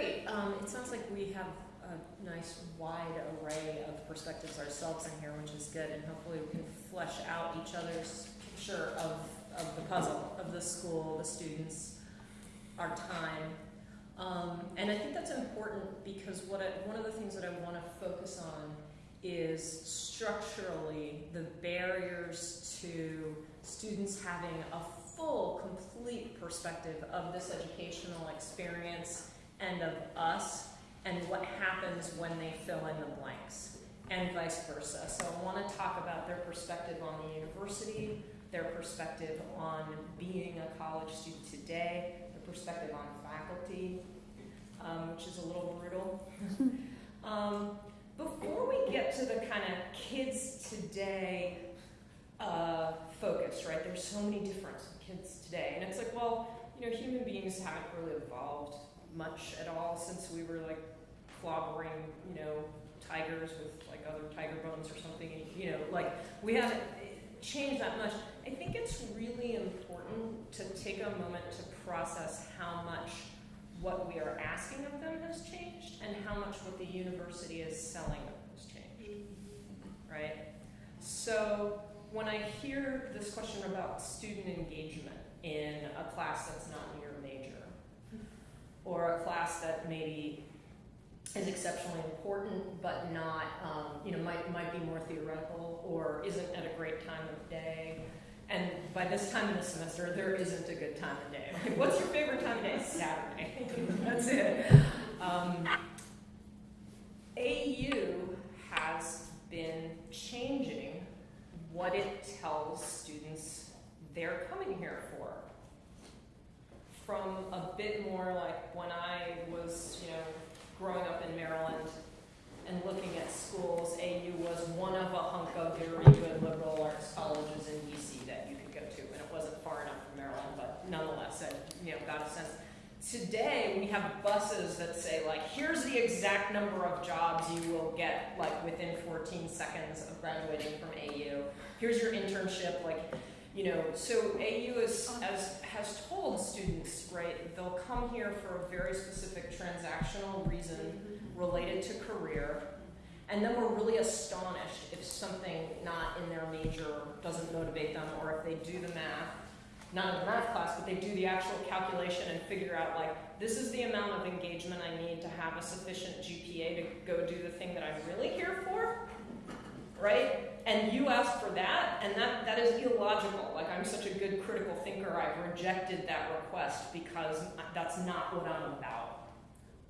great. Um, it sounds like we have a nice wide array of perspectives ourselves in here, which is good, and hopefully we can flesh out each other's picture of, of the puzzle, of the school, the students, our time. Um, and I think that's important because what I, one of the things that I want to focus on is structurally the barriers to students having a full, complete perspective of this educational experience and of us and what happens when they fill in the blanks and vice versa. So I want to talk about their perspective on the university, their perspective on being a college student today, their perspective on faculty, um, which is a little brutal. um, before we get to the kind of kids today uh, focus, right? There's so many different kids today, and it's like, well, you know, human beings haven't really evolved much at all since we were like clobbering, you know, tigers with like other tiger bones or something. You know, like we haven't changed that much. I think it's really important to take a moment to process how much what we are asking of them has changed and how much what the university is selling them has changed. Right? So when I hear this question about student engagement in a class that's not major, or a class that maybe is exceptionally important but not, um, you know, might, might be more theoretical or isn't at a great time of day, and by this time in the semester, there isn't a good time of day. Like, what's your favorite time of day? Saturday. That's it. Um, AU has been changing what it tells students they're coming here for. From a bit more like when I was, you know, growing up in Maryland and looking at schools, AU was one of a hunk of very good liberal arts colleges in DC that you could go to, and it wasn't far enough from Maryland, but nonetheless, it you know got a sense. Today we have buses that say like, here's the exact number of jobs you will get like within 14 seconds of graduating from AU. Here's your internship, like, you know. So AU is as has told students, right? They'll come here for a very specific transactional reason mm-hmm. related to career and then we're really astonished if something not in their major doesn't motivate them, or if they do the math, not in the math class, but they do the actual calculation and figure out like, this is the amount of engagement I need to have a sufficient GPA to go do the thing that I'm really here for, right? And you ask for that, and that, that is illogical. Like, I'm such a good critical thinker, I've rejected that request because that's not what I'm about,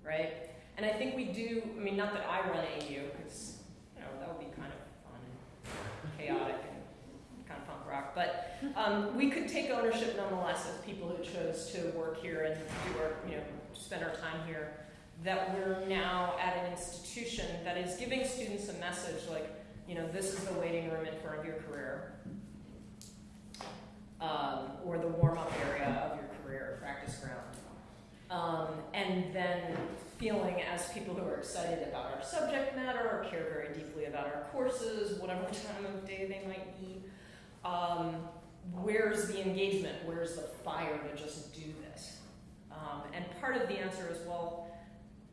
right? And I think we do, I mean, not that I run AU, because, you know, that would be kind of fun and chaotic and kind of punk rock, but um, we could take ownership nonetheless as people who chose to work here and do our, you know, spend our time here, that we're now at an institution that is giving students a message like, you know, this is the waiting room in front of your career, um, or the warm-up area of your career, practice ground. Um, and then feeling as people who are excited about our subject matter or care very deeply about our courses, whatever time of day they might be, um, where's the engagement? Where's the fire to just do this? Um, and part of the answer is, well,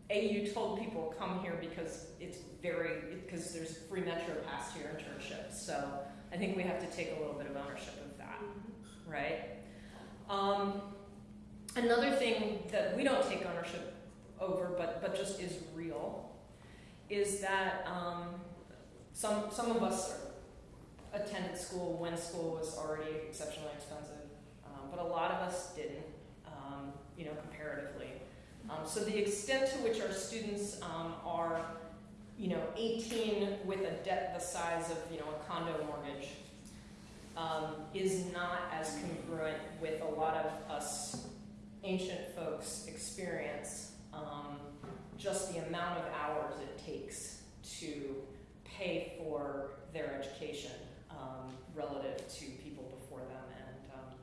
AU told people come here because it's very, because there's free Metro Pass to your internship. So I think we have to take a little bit of ownership of that, right? Um, another thing that we don't take ownership over, but, but just is real, is that um, some, some of us attended school when school was already exceptionally expensive, um, but a lot of us didn't, um, you know, comparatively. Um, so the extent to which our students um, are, you know, 18 with a debt the size of, you know, a condo mortgage um, is not as congruent with a lot of us ancient folks' experience um, just the amount of hours it takes to pay for their education um, relative to people before them. And um,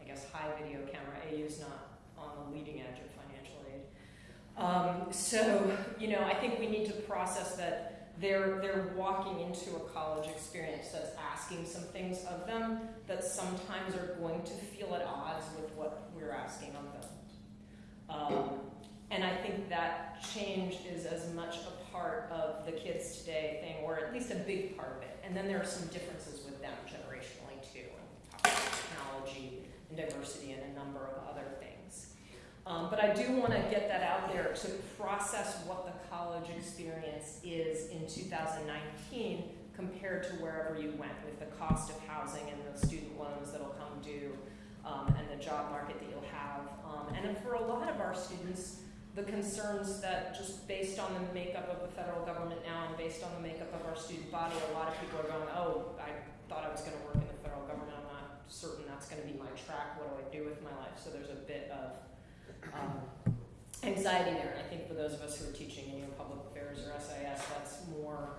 I guess high video camera, AU is not on the leading edge of. Um, so, you know, I think we need to process that they're, they're walking into a college experience that's asking some things of them that sometimes are going to feel at odds with what we're asking of them. Um, and I think that change is as much a part of the kids today thing, or at least a big part of it. And then there are some differences with them generationally too, and technology and diversity and a number of other things. Um, but I do want to get that out there to process what the college experience is in 2019 compared to wherever you went with the cost of housing and the student loans that'll come due um, and the job market that you'll have. Um, and for a lot of our students, the concerns that just based on the makeup of the federal government now and based on the makeup of our student body, a lot of people are going, oh, I thought I was going to work in the federal government. I'm not certain that's going to be my track. What do I do with my life? So there's a bit of um, anxiety there. And I think for those of us who are teaching in you know, public affairs or SIS, that's more,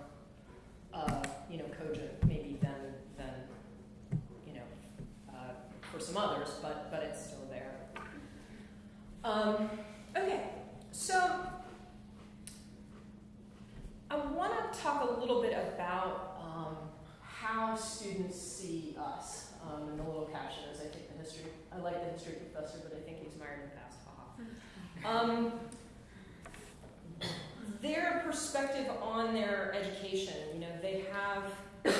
uh, you know, cogent maybe than, than you know, uh, for some others, but, but it's still there. Um, okay, so I want to talk a little bit about um, how students see us. Um, and the little caption is, I think the history. I like the history professor, but I think he's married and passed. Um, their perspective on their education, you know, they have,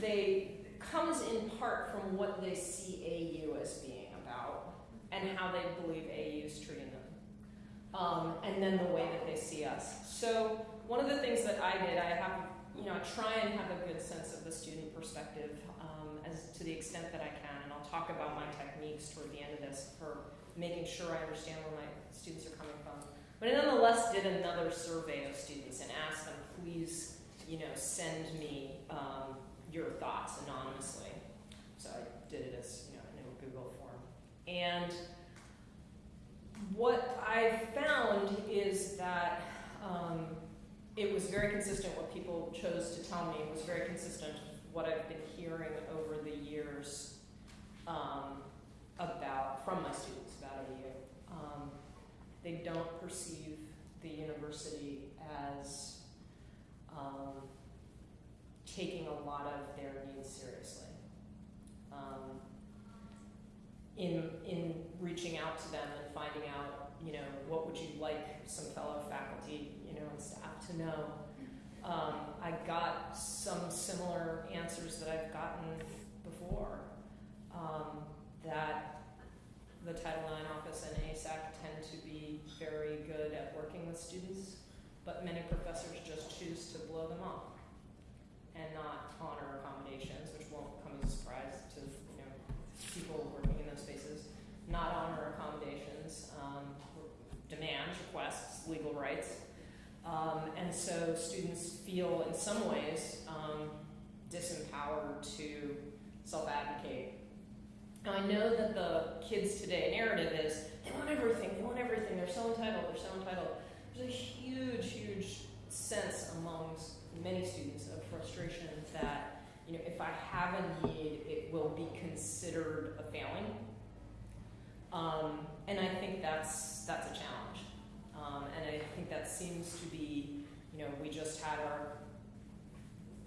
they comes in part from what they see AU as being about and how they believe AU is treating them, um, and then the way that they see us. So one of the things that I did, I have, you know, I try and have a good sense of the student perspective um, as to the extent that I can, and I'll talk about my techniques toward the end of this for making sure I understand where my students are coming from. But I nonetheless did another survey of students and asked them, please, you know, send me um, your thoughts anonymously. So I did it as, you know, in a Google form. And what I found is that um, it was very consistent what people chose to tell me. It was very consistent what I've been hearing over the years um, about from my students about AU. Um, they don't perceive the university as um, taking a lot of their needs seriously. Um, in, in reaching out to them and finding out, you know, what would you like some fellow faculty, you know, and staff to know. Um, I got some similar answers that I've gotten before, um, that the Title IX office and ASAC tend to be very good at working with students, but many professors just choose to blow them off and not honor accommodations, which won't come as a surprise to you know people working in those spaces. Not honor accommodations, um, demands, requests, legal rights, um, and so students feel in some ways um, disempowered to self-advocate. Now I know that the kids today narrative is they want everything, they want everything, they're so entitled, they're so entitled. There's a huge, huge sense amongst many students of frustration that you know if I have a need, it will be considered a failing, um, and I think that's that's a challenge, um, and I think that seems to be you know we just had our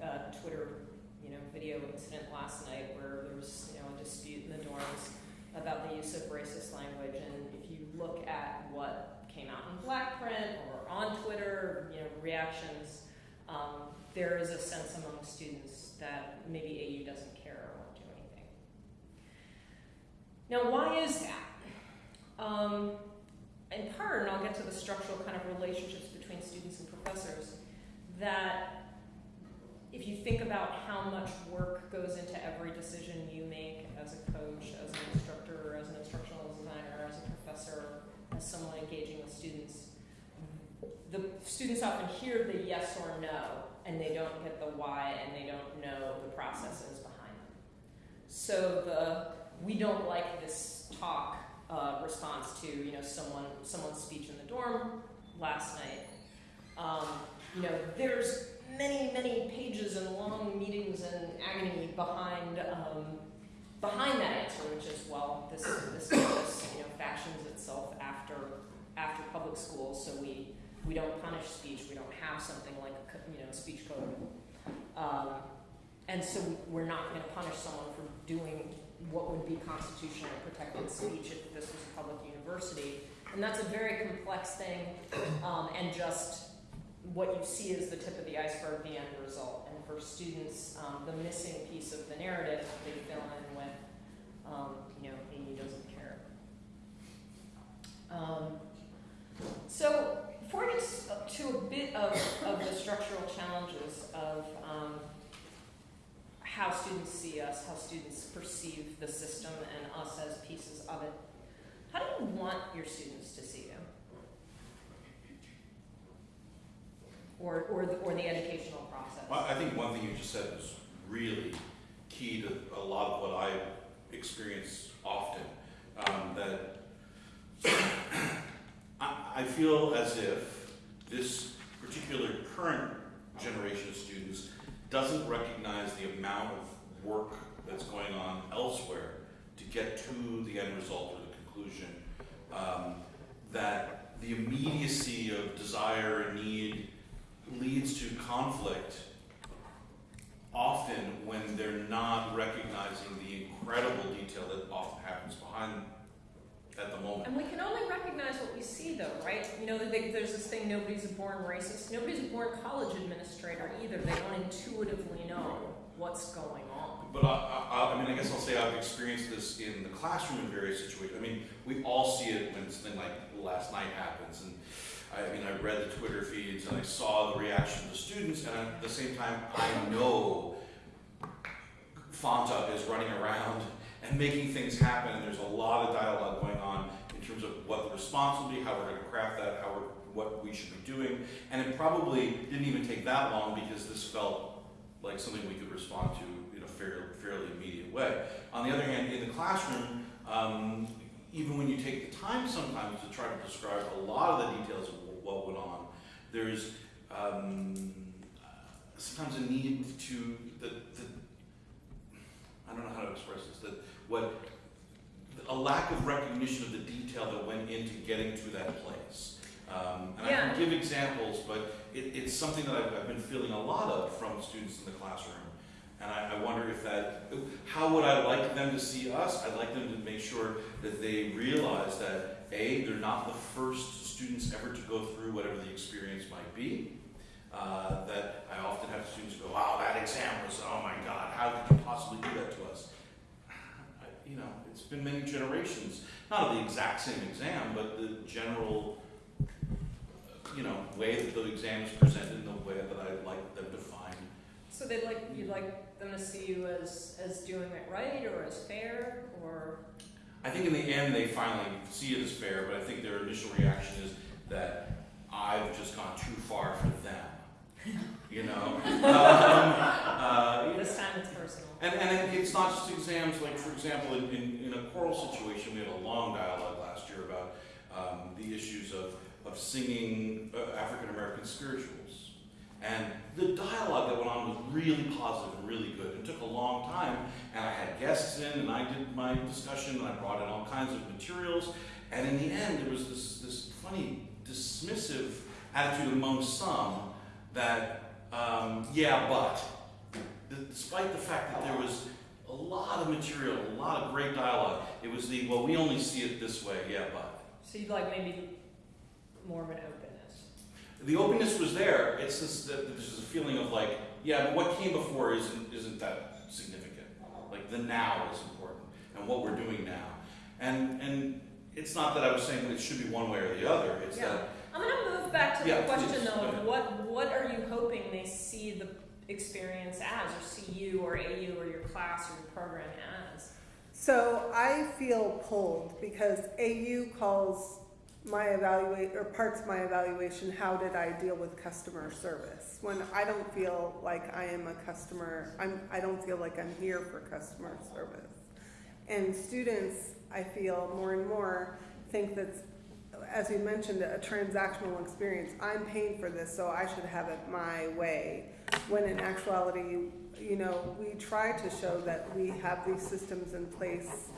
uh, Twitter you know video incident last night where there was you know a dispute in the dorms about the use of racist language, and if you look at what came out in black print or on Twitter, you know reactions um, there is a sense among students that maybe AU doesn't care or won't do anything. Now, why is that? Um, in part, and I'll get to the structural kind of relationships between students and professors, that if you think about how much work goes into every decision you make as a coach, as an instructor, as an instructional designer, as a professor, as someone engaging with students, the students often hear the yes or no, and they don't get the why, and they don't know the processes behind them. So the we don't like this talk uh, response to you know someone someone's speech in the dorm last night. Um, you know, there's many many pages and long meetings and agony behind um, behind that answer, which is well, this this campus you know fashions itself after after public schools, so we we don't punish speech. We don't have something like a you know speech code, um, and so we're not going to punish someone for doing what would be constitutionally protected speech if this was a public university. And that's a very complex thing, um, and just what you see is the tip of the iceberg, the end result. And for students, um, the missing piece of the narrative, they fill in with, um, you know, Amy doesn't care. Um, so before I get to a bit of, of the structural challenges of um, how students see us, how students perceive the system and us as pieces of it, how do you want your students to see you? Or, or, the, or the educational process? Well, I think one thing you just said was really key to a lot of what I experience often. Um, that I, I feel as if this particular current generation of students doesn't recognize the amount of work that's going on elsewhere to get to the end result or the conclusion. Um, that the immediacy of desire and need leads to conflict often when they're not recognizing the incredible detail that often happens behind at the moment. And we can only recognize what we see though, right? You know, they, there's this thing, nobody's a born racist. Nobody's a born college administrator either. They don't intuitively know what's going on. But I, I, I mean, I guess I'll say I've experienced this in the classroom in various situations. I mean, we all see it when something like last night happens, and I mean, I read the Twitter feeds and I saw the reaction of the students, and at the same time, I know Fanta is running around and making things happen, and there's a lot of dialogue going on in terms of what the response will be, how we're going to craft that, how what we should be doing, and it probably didn't even take that long because this felt like something we could respond to in a fairly, fairly immediate way. On the other hand, in the classroom, um, even when you take the time sometimes to try to describe a lot of the details of what went on, there's um, sometimes a need to the, the I don't know how to express this that what a lack of recognition of the detail that went into getting to that place. Um, and I can give examples, but it, it's something that I've, I've been feeling a lot of from students in the classroom. And I, I wonder if that, how would I like them to see us? I'd like them to make sure that they realize that A, they're not the first students ever to go through whatever the experience might be. Uh, that I often have students go, wow, that exam was, oh my God, how could you possibly do that to us? I, you know, it's been many generations, not the exact same exam, but the general, you know, way that the exam is presented and the way that I'd like them to find So they'd like, you'd like them to see you as, as doing it right or as fair or? I think in the end, they finally see it as fair, but I think their initial reaction is that I've just gone too far for them. You know? um, uh, This time it's personal. and, and it- it's not just exams, like for example, in, in, in a choral situation, we had a long dialogue last year about um, the issues of, of singing uh, African American spirituals. And the dialogue that went on was really positive and really good. It took a long time, and I had guests in, and I did my discussion, and I brought in all kinds of materials. And in the end, there was this, this funny, dismissive attitude among some that, um, yeah, but, despite the fact that there was a lot of material, a lot of great dialogue, it was the, well, we only see it this way, yeah, but. So you'd like maybe more of an. The openness was there. It's just that there's a feeling of like, yeah, but what came before isn't isn't that significant. Like the now is important, and what we're doing now. And and it's not that I was saying that it should be one way or the other. It's Yeah. that I'm gonna move back to the Yeah, question please, though, of what, what are you hoping they see the experience as, or see you or AU or your class or your program as? So I feel pulled because AU calls my evaluate or parts of my evaluation how did I deal with customer service? When I don't feel like I am a customer I'm I don't feel like I'm here for customer service. And students I feel more and more think that as you mentioned a transactional experience. I'm paying for this so I should have it my way. When in actuality you know, we try to show that we have these systems in place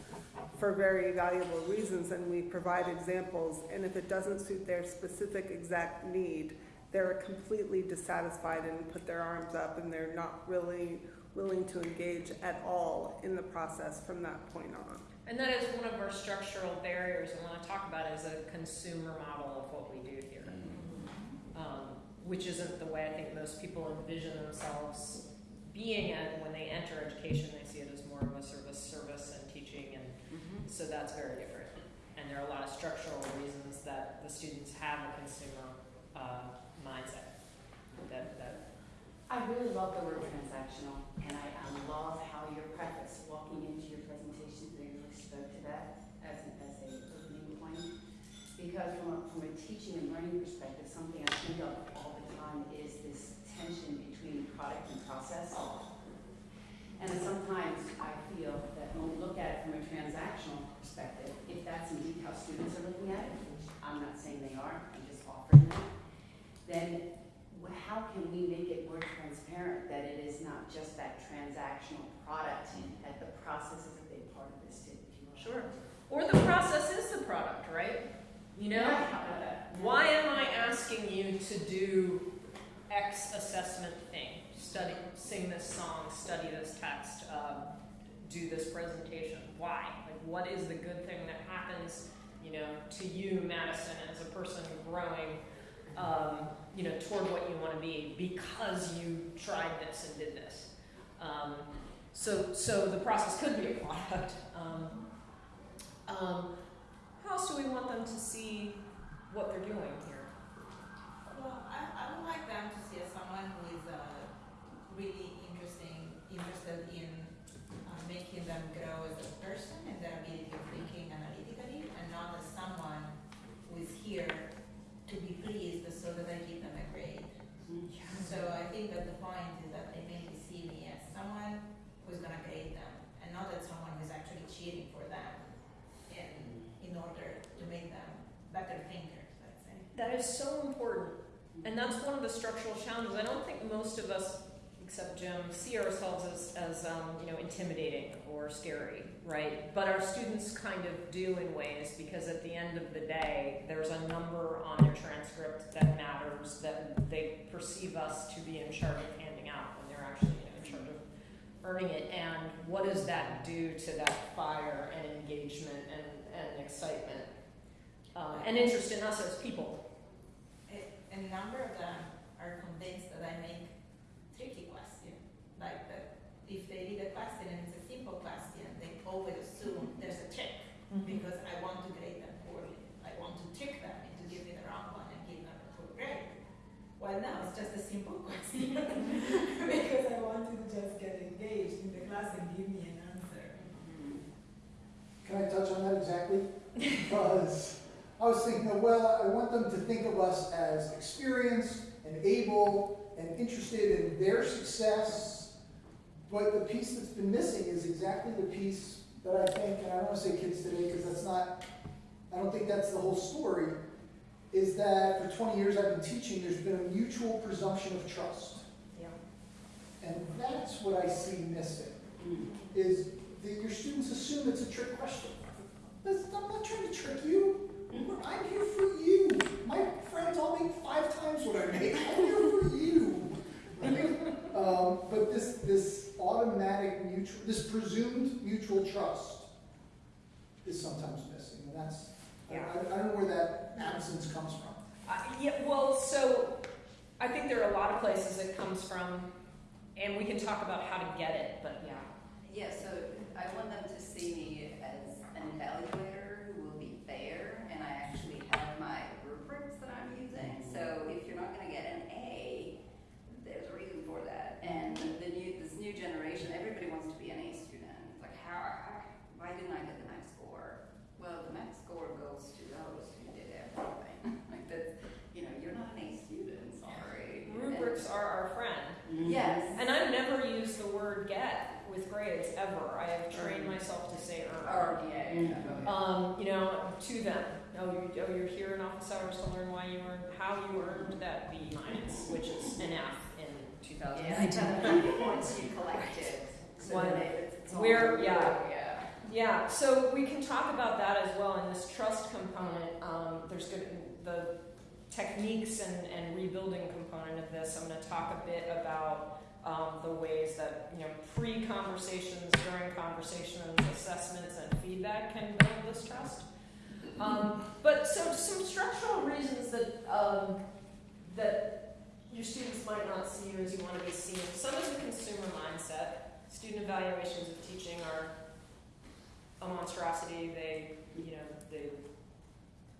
for very valuable reasons and we provide examples. And if it doesn't suit their specific exact need, they're completely dissatisfied and put their arms up and they're not really willing to engage at all in the process from that point on. And that is one of our structural barriers I want to talk about is a consumer model of what we do here. Um, which isn't the way I think most people envision themselves being in when they enter education. They see it as more of a service, service and so that's very different. And there are a lot of structural reasons that the students have a consumer uh, mindset. That that I really love the word transactional, and I, love how your preface, walking into your presentation, they really spoke to that as, an- as a opening point. Because from a, from a teaching and learning perspective, something I think of all the time is this tension between product and process. And sometimes I feel that when we look at it from a transactional perspective, if that's indeed how students are looking at it, which I'm not saying they are, I'm just offering that, then how can we make it more transparent that it is not just that transactional product, that the process is a big part of this too, if you will. Sure. or the process is the product, right? You know. Yeah. Why am I asking you to do X assessment thing? Study, sing this song, study this text, um, do this presentation. Why? Like, what is the good thing that happens, you know, to you, Madison, as a person growing, um, you know, toward what you want to be because you tried this and did this. Um, so, so the process could be a product. Um, um, how else do we want them to see what they're doing here? Well, I, I would like them to see someone who is uh, really interesting, interested in uh, making them grow as a person and their ability of thinking analytically, and not as someone who is here to be pleased so that I give them a grade. So I think that the point is that they maybe see me as someone who's gonna grade them, and not as someone who's actually cheating for them in, in order to make them better thinkers, let's say. That is so important. And that's one of the structural challenges. I don't think most of us, except Jim, see ourselves as, as um, you know, intimidating or scary, right? But our students kind of do in ways because at the end of the day, there's a number on their transcript that matters that they perceive us to be in charge of handing out when they're actually you know, in charge of earning it. And what does that do to that fire and engagement and, and excitement um, and interest in us as people? A, number of them are convinced that I make. Like that if they read a question and it's a simple question, they always assume mm-hmm. there's a trick mm-hmm. because I want to grade them poorly. I want to trick them into giving the wrong one and give them a poor grade. Well, now it's just a simple question because I want you to just get engaged in the class and give me an answer. Mm-hmm. Can I touch on that exactly? Because I was thinking, well, I want them to think of us as experienced and able and interested in their success. But the piece that's been missing is exactly the piece that I think, and I don't want to say kids today because that's not, I don't think that's the whole story, is that for 20 years I've been teaching, there's been a mutual presumption of trust. Yeah. And that's what I see missing Mm. is that your students assume it's a trick question. I'm not trying to trick you. I'm here for you. My friends all make five times what I make. I'm here for you. Right? Um, but this this automatic mutual, this presumed mutual trust is sometimes missing, and that's I, Yeah. I, I don't know where that absence comes from. Uh, yeah, well, so I think there are a lot of places it comes from, and we can talk about how to get it, but yeah. Yeah, so I want them to see me as an evaluator who will be fair, and I actually have my rubrics that I'm using. So if you're not gonna get an A, there's a reason for that. And the new, new generation, everybody wants to be an A student. It's like, how, how- why didn't I get the max score? Well, the max score goes to oh, those who did everything. Like that's, you know, you're not an A student, sorry. Rubrics are our friend. Mm-hmm. Yes. And I've never used the word get with grades ever. I have mm-hmm. trained myself to say earn. Or, yeah, mm-hmm. oh, yeah. Um, you know, to them. Oh, you, oh, you're here in office hours to learn why you earned, how you earned that B minus, which is an F in Yeah, 2019. once you collect it, so One- it's. We're- yeah. Yeah. Yeah, so we can talk about that as well in this trust component. Um, there's good, the techniques and, and rebuilding component of this. I'm going to talk a bit about um, the ways that, you know, pre-conversations, during conversations, assessments, and feedback can build this trust. Um, but so some structural reasons that, um, that your students might not see you as you want to be seen. Some is a consumer mindset. Student evaluations of teaching are a monstrosity. They, you know, they,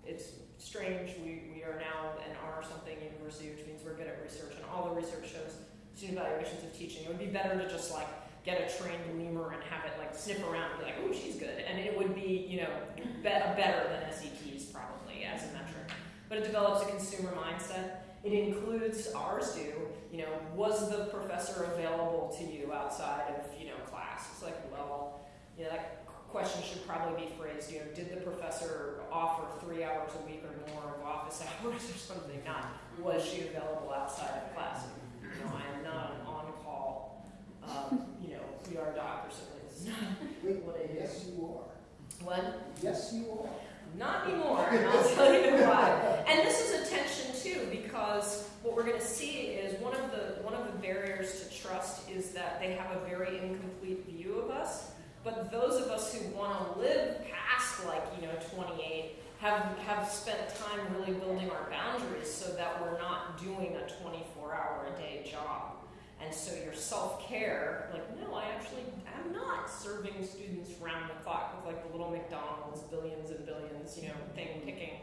it's strange. We, we are now an R something university, which means we're good at research, and all the research shows student evaluations of teaching. It would be better to just like get a trained lemur and have it like sniff around and be like, oh, she's good. And it would be, you know, be- better than SETs probably as a metric. But it develops a consumer mindset. It includes, ours do, you know, was the professor available to you outside of, you know, class? It's like, well, you know, that question should probably be phrased, you know, did the professor offer three hours a week or more of office hours or something? Not, was she available outside of class? You know, I am not an on-call, um, you know, PR doc or something. This is not Wait, what yes, you are. What? Yes, you are. Not anymore, and I'll tell you why. And this is a tension too, because what we're gonna see is one of the, one of the barriers to trust is that they have a very incomplete view of us. But those of us who wanna live past like, you know, twenty-eight, have, have spent time really building our boundaries so that we're not doing a twenty-four hour a day job. And so your self-care, like, no, I actually am not serving students round the clock with like the little McDonald's billions and billions, you know, thing ticking.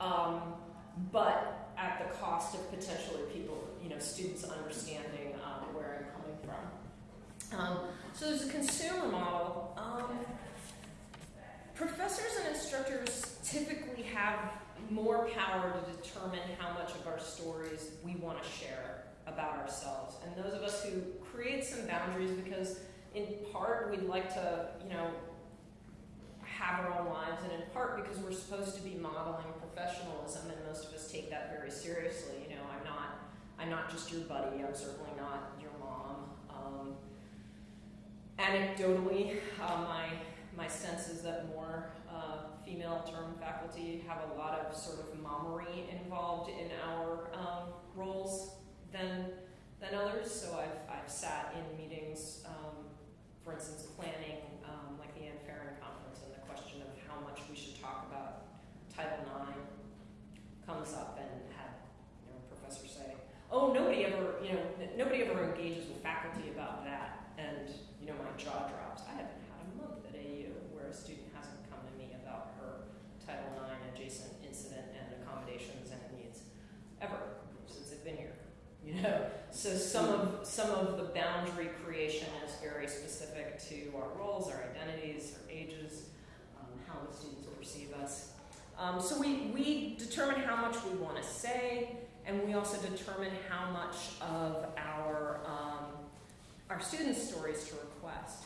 Um, but at the cost of potentially people, you know, students understanding um, where I'm coming from. Um, so there's a consumer model. Um, professors and instructors typically have more power to determine how much of our stories we want to share about ourselves. And those of us who create some boundaries because in part we'd like to, you know, have our own lives and in part because we're supposed to be modeling professionalism and most of us take that very seriously. You know, I'm not I'm not just your buddy, I'm certainly not your mom. Um, anecdotally, uh, my my sense is that more uh, female term faculty have a lot of sort of mommery involved in our um, roles than than others. So I've I've sat in meetings, um, for instance, planning um, like the Ann Ferren conference, and the question of how much we should talk about Title IX comes up, and had you know a professor say, "Oh, nobody ever you know nobody ever engages with faculty about that," and you know my jaw drops. I haven't had a month at AU where a student hasn't come to me about her Title IX adjacent incident and accommodations and needs ever since I've been here. You know, so some of some of the boundary creation is very specific to our roles, our identities, our ages, um, how the students perceive us. Um, so we we determine how much we want to say, and we also determine how much of our um, our students' stories to request.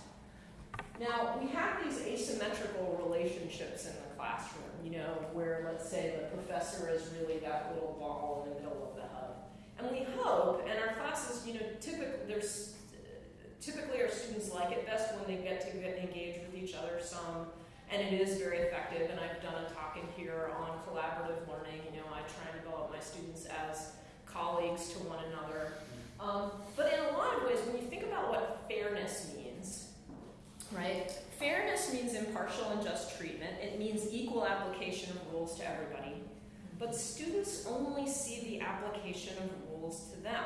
Now, we have these asymmetrical relationships in the classroom, you know, where let's say the professor is really that little ball in the middle of the hub. And we hope, and our classes, you know, typically, there's, typically our students like it best when they get to get engaged with each other some, and it is very effective, and I've done a talk in here on collaborative learning, you know, I try and develop my students as colleagues to one another. Um, but in a lot of ways, when you think about what fairness means, right? Fairness means impartial and just treatment. It means equal application of rules to everybody. But students only see the application of rules to them.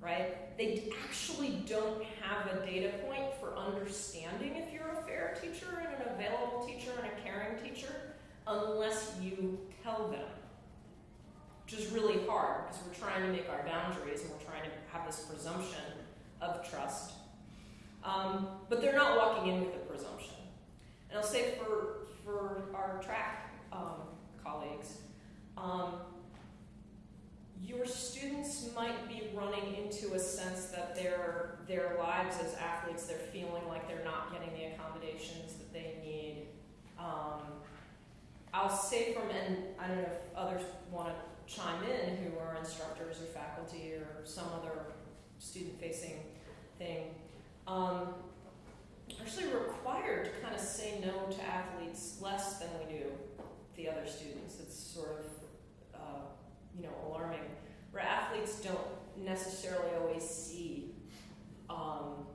Right? They actually don't have a data point for understanding if you're a fair teacher and an available teacher and a caring teacher unless you tell them. Which is really hard because we're trying to make our boundaries and we're trying to have this presumption of trust. Um, but they're not walking in with a presumption. And I'll say for, for our track um, colleagues, um, your students might be running into a sense that their, their lives as athletes, they're feeling like they're not getting the accommodations that they need. Um, I'll say from, and I don't know if others want to chime in who are instructors or faculty or some other student facing thing um, actually required to kind of say no to athletes less than we do the other students. It's sort of, uh, you know, alarming. where athletes don't necessarily always see, um,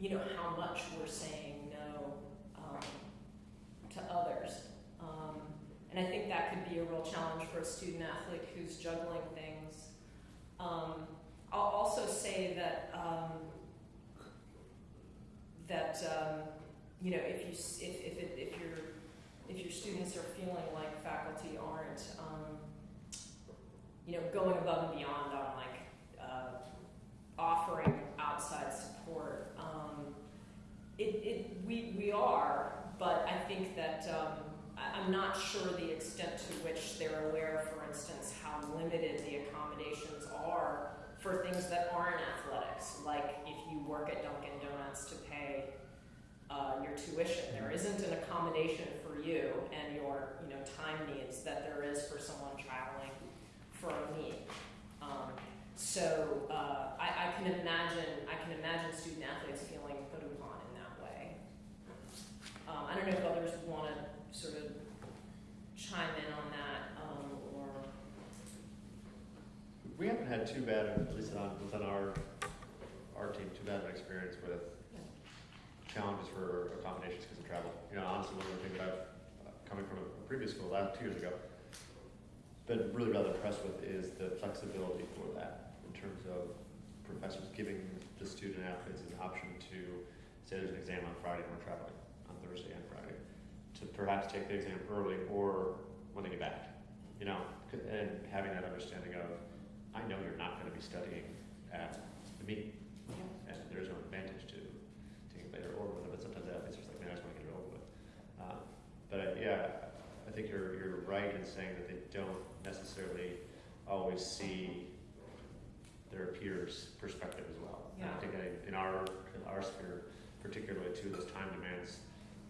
you know, how much we're saying no um, to others. Um, and I think that could be a real challenge for a student athlete who's juggling things. Um, I'll also say that um, that um, you know if you if if, it, if your if your students are feeling like faculty aren't you know going above and beyond on like uh, offering outside support, um, it, it we we are, but I think that um, I'm not sure the extent to which they're aware, for instance, how limited the accommodations are for things that aren't athletics, like if you work at Dunkin' Donuts to pay uh, your tuition. There isn't an accommodation for you and your you know time needs that there is for someone traveling meet. Um, so uh, I, I can imagine I can imagine student athletes feeling put upon in that way. Um, I don't know if others want to sort of chime in on that um, or We haven't had too bad, at least on, within our, our team, too bad of an experience with challenges for accommodations because of travel. You know, honestly, one of the things that I've, uh, coming from a previous school, last, two years ago, been really rather impressed with is the flexibility for that in terms of professors giving the student athletes an option to, say there's an exam on Friday and we're traveling on Thursday and Friday, to perhaps take the exam early or when they get back, you know, and having that understanding of, I know you're not gonna be studying at the meeting, and there's no advantage to taking it later or whether, but sometimes athletes are just like, man, I just wanna get it over with. Um, But I, yeah, I think you're, you're right in saying that they don't necessarily always see their peers' perspective as well. And I think that in our, in our sphere, particularly too, those time demands,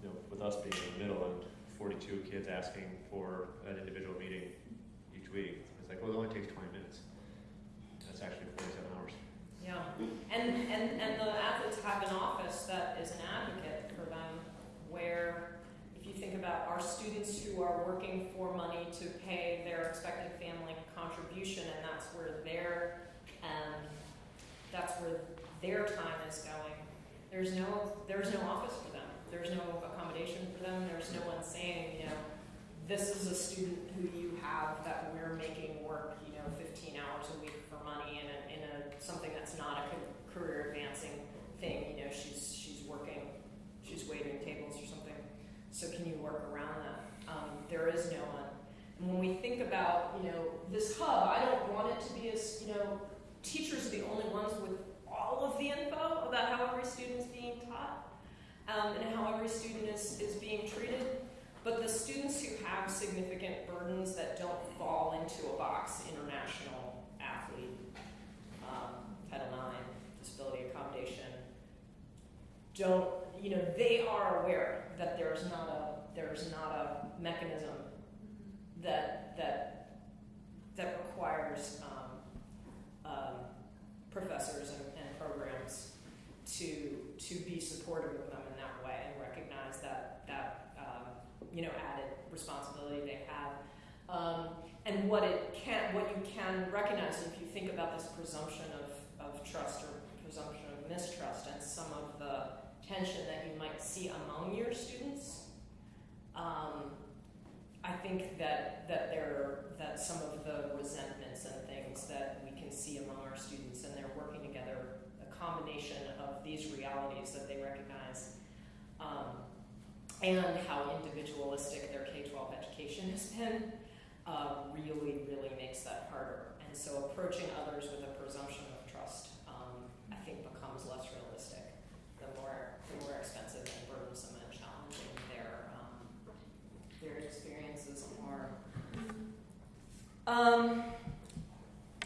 you know, with us being in the middle and forty-two kids asking for an individual meeting each week, it's like, well, it only takes twenty minutes. That's actually forty-seven hours. Yeah, and, and, and the athletes have an office that is an advocate for them, where if you think about our students who are working for money to pay their expected family contribution, and that's where their, um, that's where their time is going. There's no, there's no office for them, there's no accommodation for them, there's no one saying, you know, this is a student who you have that we're making work, you know, fifteen hours a week for money in a, in a, something that's not a career advancing thing, you know, she's, she's working, she's waiting tables or something. So can you work around that? Um, there is no one. And when we think about, you know, this hub, I don't want it to be as, you know, teachers are the only ones with all of the info about how every student is being taught, um, and how every student is, is being treated. But the students who have significant burdens that don't fall into a box, international athlete, um, Title IX, disability accommodation, don't, you know, they are aware that there's not a, there's not a mechanism that, that, that requires, um, um, professors and, and programs to, to be supportive of them in that way and recognize that, that, um, you know, added responsibility they have. Um, and what it can, what you can recognize if you think about this presumption of, of trust or presumption of mistrust and some of the tension that you might see among your students, um, I think that, that there, that some of the resentments and things that we can see among our students and they're working together, a combination of these realities that they recognize, um, and how individualistic their K-12 education has been, uh, really, really makes that harder. And so approaching others with a presumption of trust, um, I think becomes less realistic the more, the more expensive and burdensome and challenging their, um, their experiences are. Um,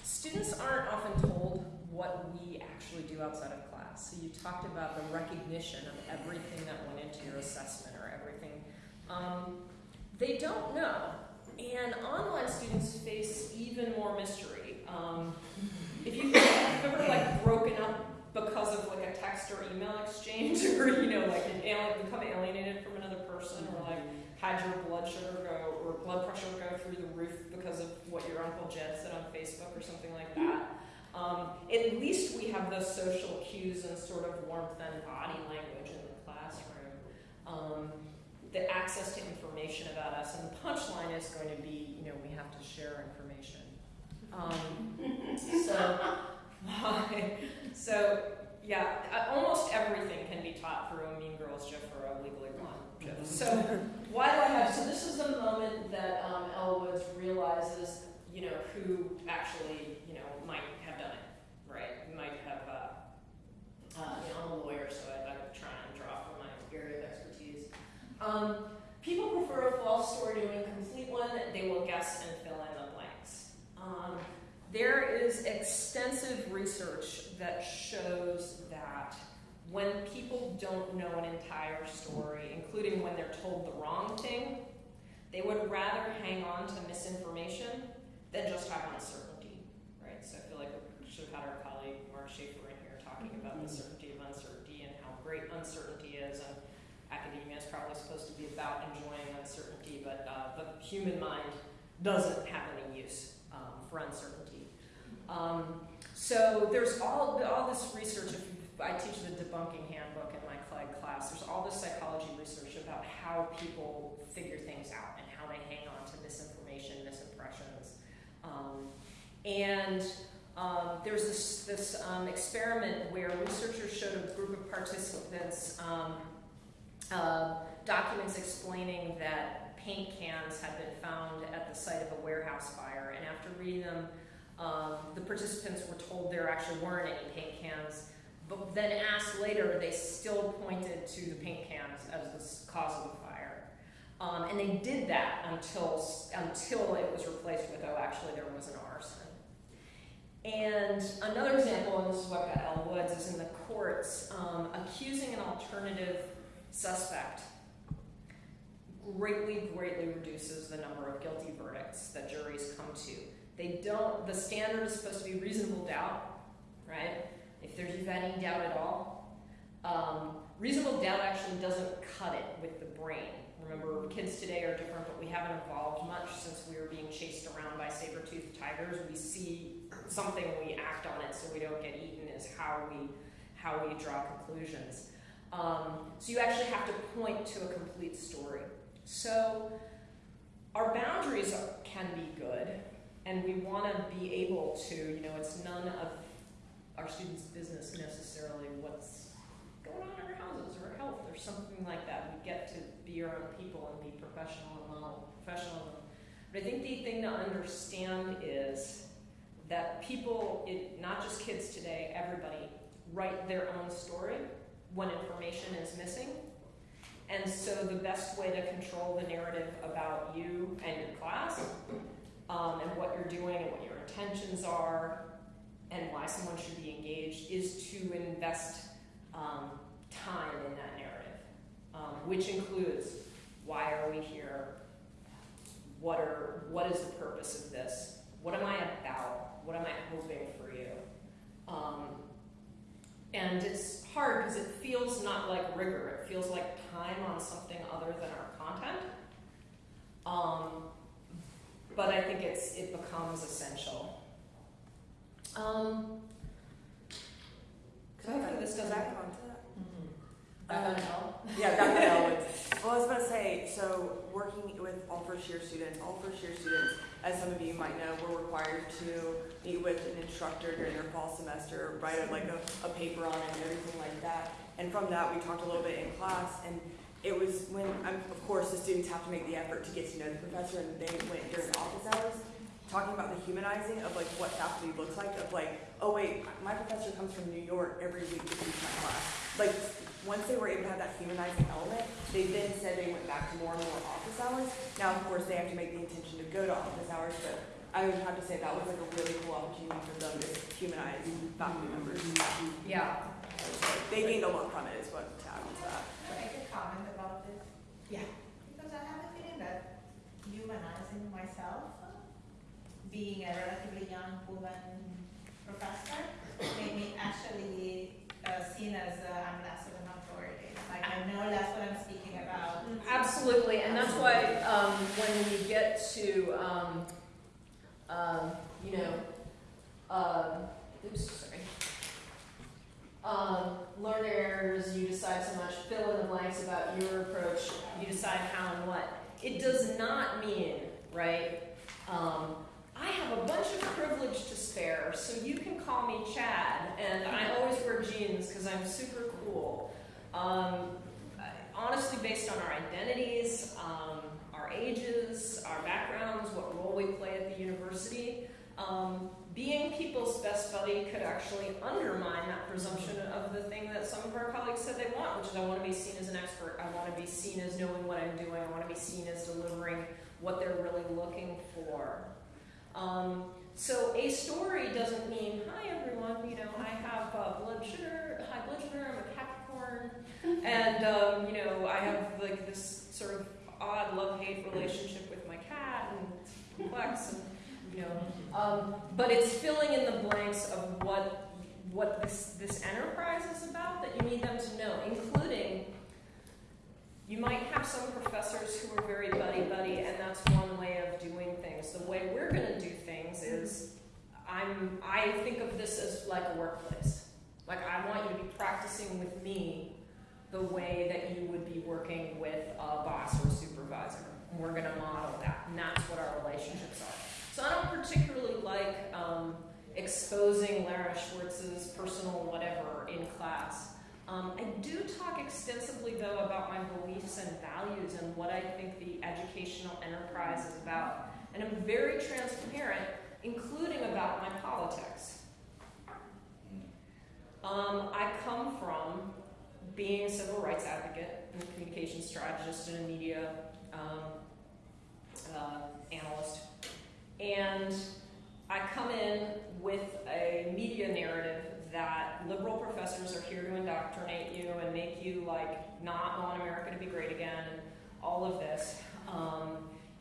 students aren't often told what we actually do outside of class. So you talked about the recognition of everything that went into your assessment or everything. Um, they don't know. And online students face even more mystery. Um, if you if you've ever like broken up because of like a text or email exchange, or you know, like an alien, become alienated from another person, or like had your blood sugar go or blood pressure go through the roof because of what your Uncle Jed said on Facebook or something like that. Um, at least we have those social cues and sort of warmth and body language in the classroom. Um, the access to information about us, and the punchline is going to be, you know, we have to share information. Um, so, why? So, yeah, almost everything can be taught through a Mean Girls GIF or a Legally Blonde GIF. So, why do I have? So, this is the moment that um, Elle Woods realizes, you know, who actually, you know, might have done it, right? Might have. Uh, uh, you know, I'm a lawyer, so I, I try and draw from my area of expertise. Um, people prefer a false story to a complete one. They will guess and fill in the blanks. Um, there is extensive research that shows that when people don't know an entire story, including when they're told the wrong thing, they would rather hang on to misinformation than just have uncertainty, right? So I feel like we should have had our colleague Mark Schaefer in here talking about the certainty of uncertainty and how great uncertainty is. And academia is probably supposed to be about enjoying uncertainty, but uh, the human mind doesn't have any use for uncertainty. Um, so there's all all this research. I teach the debunking handbook in my CLEG class. There's all this psychology research about how people figure things out and how they hang on to misinformation, misimpressions, um, and um, there's this, this um, experiment where researchers showed a group of participants um, uh, documents explaining that paint cans had been found at the site of a warehouse fire, and after reading them, um, the participants were told there actually weren't any paint cans, but then asked later, they still pointed to the paint cans as the cause of the fire. Um, and they did that until, until it was replaced with, oh, actually there was an arson. And another example, and this is what got Elle Woods, is in the courts, um, accusing an alternative suspect greatly, greatly reduces the number of guilty verdicts that juries come to. They don't, the standard is supposed to be reasonable doubt, right? If there's any doubt at all. Um, reasonable doubt actually doesn't cut it with the brain. Remember, kids today are different, but we haven't evolved much since we were being chased around by saber-toothed tigers. We see something, we act on it so we don't get eaten is how we, how we draw conclusions. Um, so you actually have to point to a complete story. So our boundaries are, can be good, and we want to be able to, you know, it's none of our students' business necessarily what's going on in our houses or health or something like that. We get to be our own people and be professional and model professional. But I think the thing to understand is that people, it, not just kids today, everybody, write their own story when information is missing. And so the best way to control the narrative about you and your class um, and what you're doing and what your intentions are and why someone should be engaged is to invest um, time in that narrative, um, which includes why are we here? What are what is the purpose of this? What am I about? What am I hoping for you? Um, and it's hard because it feels not like rigor. It feels like time on something other than our content. Um, but I think it's it becomes essential. Um, hopefully this doesn't. Back onto that. Back on L? Yeah, back on Elwood. Well, I was about to say, so working with all first year students, all first year students, as some of you might know, we're required to meet with an instructor during their fall semester, write like a, a paper on it and everything like that. And from that, we talked a little bit in class, and it was when, of course, the students have to make the effort to get to know the professor, and they went during office hours, talking about the humanizing of like what faculty looks like, of like, oh wait, my professor comes from New York every week to teach my class. Like, once they were able to have that humanizing element, they then said they went back to more and more office hours. Now, of course, they have to make the intention to go to office hours, but I would have to say that was like a really cool opportunity for them to humanize faculty members. Yeah. They gained a lot from it, is what to add on to that. Can I make a comment about this? Yeah. Because I have a feeling that humanizing myself, being a relatively young woman professor, made me actually uh, seen as uh, I'm less an authority. Like, I know that's what I'm speaking about. Absolutely, and that's why, um, when you get to, um, um, you know, um, oops, sorry. Um, learn errors, you decide so much, fill in the blanks about your approach, you decide how and what. It does not mean, right, um, I have a bunch of privilege to spare, so you can call me Chad, and I always wear jeans because I'm super cool. Um, honestly, based on our identities, um, our ages, our backgrounds, what role we play at the university, um, being people's best buddy could actually undermine that presumption of the thing that some of our colleagues said they want, which is I want to be seen as an expert, I want to be seen as knowing what I'm doing, I want to be seen as delivering what they're really looking for. Um, so a story doesn't mean, hi everyone, you know, I have uh, blood sugar, high blood sugar, I'm a Capricorn, and um, you know, I have like this sort of odd love-hate relationship with my cat, and it's complex, and you know, um, but it's filling in the blanks of what what this this enterprise is about that you need them to know, including. You might have some professors who are very buddy-buddy, and that's one way of doing things. The way we're going to do things is, I'm I think of this as like a workplace. Like I want you to be practicing with me the way that you would be working with a boss or a supervisor. And we're going to model that, and that's what our relationships are. So I don't particularly like um, exposing Lara Schwartz's personal whatever in class. Um, I do talk extensively, though, about my beliefs and values and what I think the educational enterprise is about. And I'm very transparent, including about my politics. Um, I come from being a civil rights advocate and a communications strategist and a media um, uh, analyst. And I come in with a media narrative that liberal professors are here to indoctrinate you and make you like not want America to be great again and all of this. Um,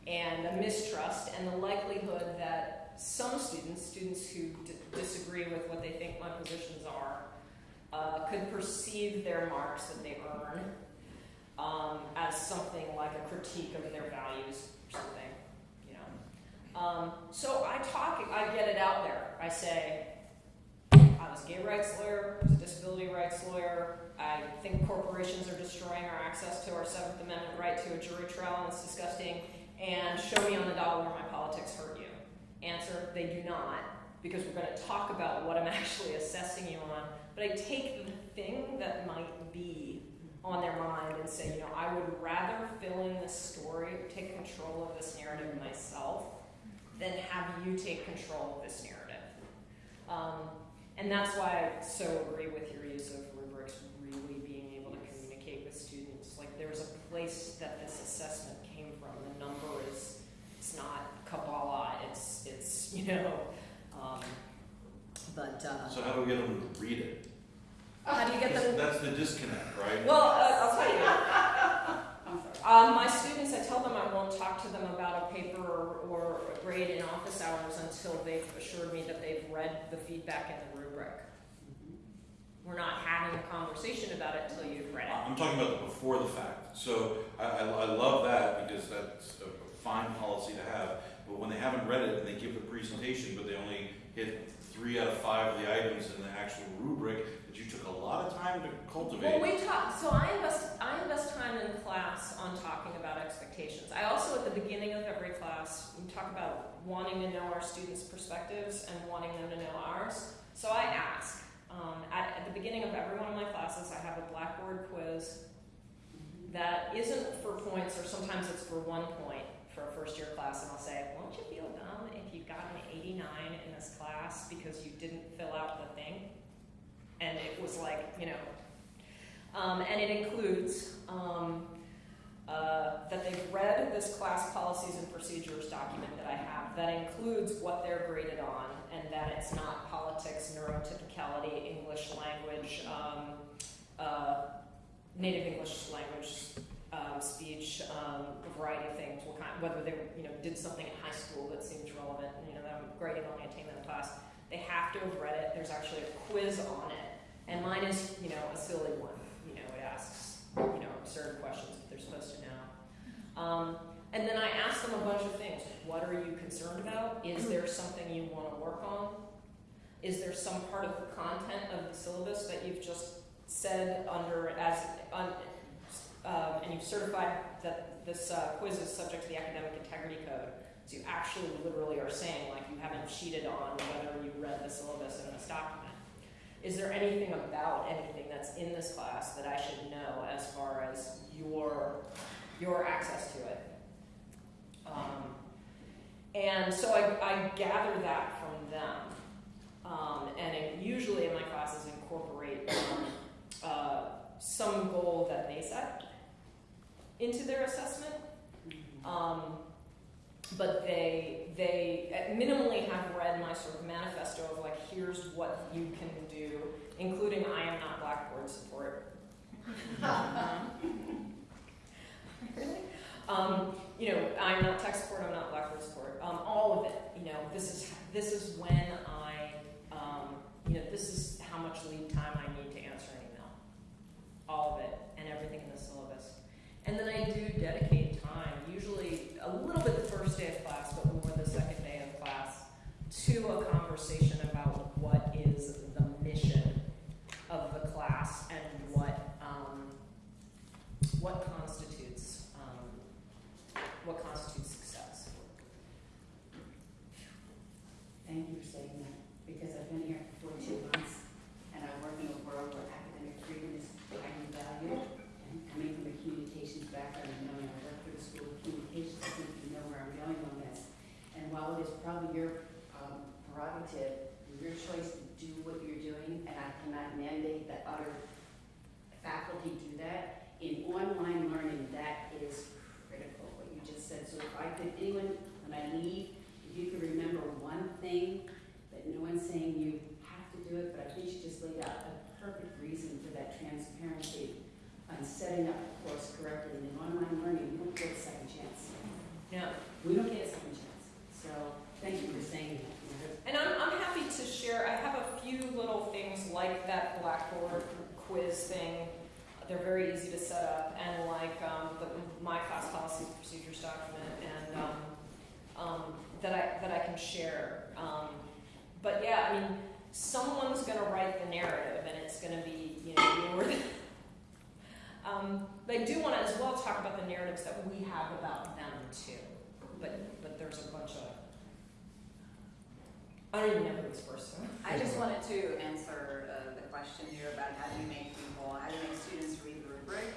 and a mistrust and the likelihood that some students, students who disagree with what they think my positions are, uh, could perceive their marks that they earn um, as something like a critique of their values or something, you know. Um, so I talk, I get it out there. I say, I was a gay rights lawyer, I was a disability rights lawyer. I think corporations are destroying our access to our Seventh Amendment right to a jury trial, and it's disgusting. And show me on the dollar where my politics hurt you. Answer: They do not, because we're going to talk about what I'm actually assessing you on. But I take the thing that might be on their mind and say, you know, I would rather fill in this story, take control of this narrative myself, than have you take control of this narrative. Um, and that's why I so agree with your use of rubrics really being able to communicate with students. Like there's a place that this assessment came from. The number is it's not Kabbalah, it's it's you know um, but uh, So how do we get them to read it? how do you get them That's the disconnect, right? well uh, I'll tell you I'm sorry. Um, my students, I tell them I won't talk to them about a paper or, or a grade in office hours until they've assured me that they've read the feedback in the rubric. We're not having a conversation about it until you've read it. I'm talking about the before the fact. So I, I, I love that because that's a fine policy to have. But when they haven't read it and they give the presentation, but they only hit three out of five of the items in the actual rubric that you took a lot of time to cultivate. Well, we talk, so I invest, I invest time in class on talking about expectations. I also, at the beginning of every class, we talk about wanting to know our students' perspectives and wanting them to know ours. So I ask, um, at, at the beginning of every one of my classes, I have a Blackboard quiz that isn't for points, or sometimes it's for one point for a first year class, and I'll say, won't you feel got an 89 in this class because you didn't fill out the thing? And it was like, you know, um, and it includes um, uh, that they've read this class policies and procedures document that I have that includes what they're graded on and that it's not politics, neurotypicality, English language, um, uh, native English language um, speech, um, a variety of things, kind, whether they you know did something in high school that seems relevant, you know, that I'm grading on the attainment class. They have to have read it. There's actually a quiz on it, and mine is you know a silly one. You know, it asks you know, absurd questions that they're supposed to know. Um, and then I ask them a bunch of things. What are you concerned about? Is there something you want to work on? Is there some part of the content of the syllabus that you've just said under as un, um, and you've certified that this uh, quiz is subject to the academic integrity code? So you actually literally are saying like you haven't cheated on whether you read the syllabus in this document. Is there anything about anything that's in this class that I should know as far as your your access to it? Um, and so I, I gather that from them. Um, and it, usually in my classes incorporate um, uh, some goal that they set into their assessment. Um, but they they minimally have read my sort of manifesto of like here's what you can do, including I am not Blackboard support. really? Um, you know, I'm not tech support. I'm not Blackboard support. Um, all of it. You know, this is this is when I um, you know this is how much lead time I need to answer an email. All of it and everything in the syllabus. And then I do dedicate time, usually a little bit the first day of class, but more the second day of class, to a conversation about what is the mission of the class and what um, what constitutes um, what constitutes success. Thank you for saying that, because I've been here for two months, and I'm working in a world where academic freedom is highly valued. And coming from a communications background, and knowing I work for the School of Communications, I think you know where I'm going on this. And while it is probably your um, prerogative, your choice to do what you're doing, and I cannot mandate that other faculty do that, in online learning, that is critical, what you just said. So if I could, anyone, when I leave, if you could remember one thing that no one's saying you have to do it, but I think you just laid out a perfect reason for that transparency on setting up the course correctly. And in online learning, we don't get a second chance. Now, We don't get a second chance. So thank you for saying that. And I'm, I'm happy to share, I have a few little things like that Blackboard quiz thing. They're very easy to set up and like um, the, my class policy procedures document and um, um, that, I, that I can share. Um, but yeah, I mean, someone's going to write the narrative and it's going to be, you know, your. um, but I do want to as well talk about the narratives that we have about them too. But, but there's a bunch of I don't even know who this person. I just wanted to answer uh, the question here about how do you make people, how do you make students read the rubric?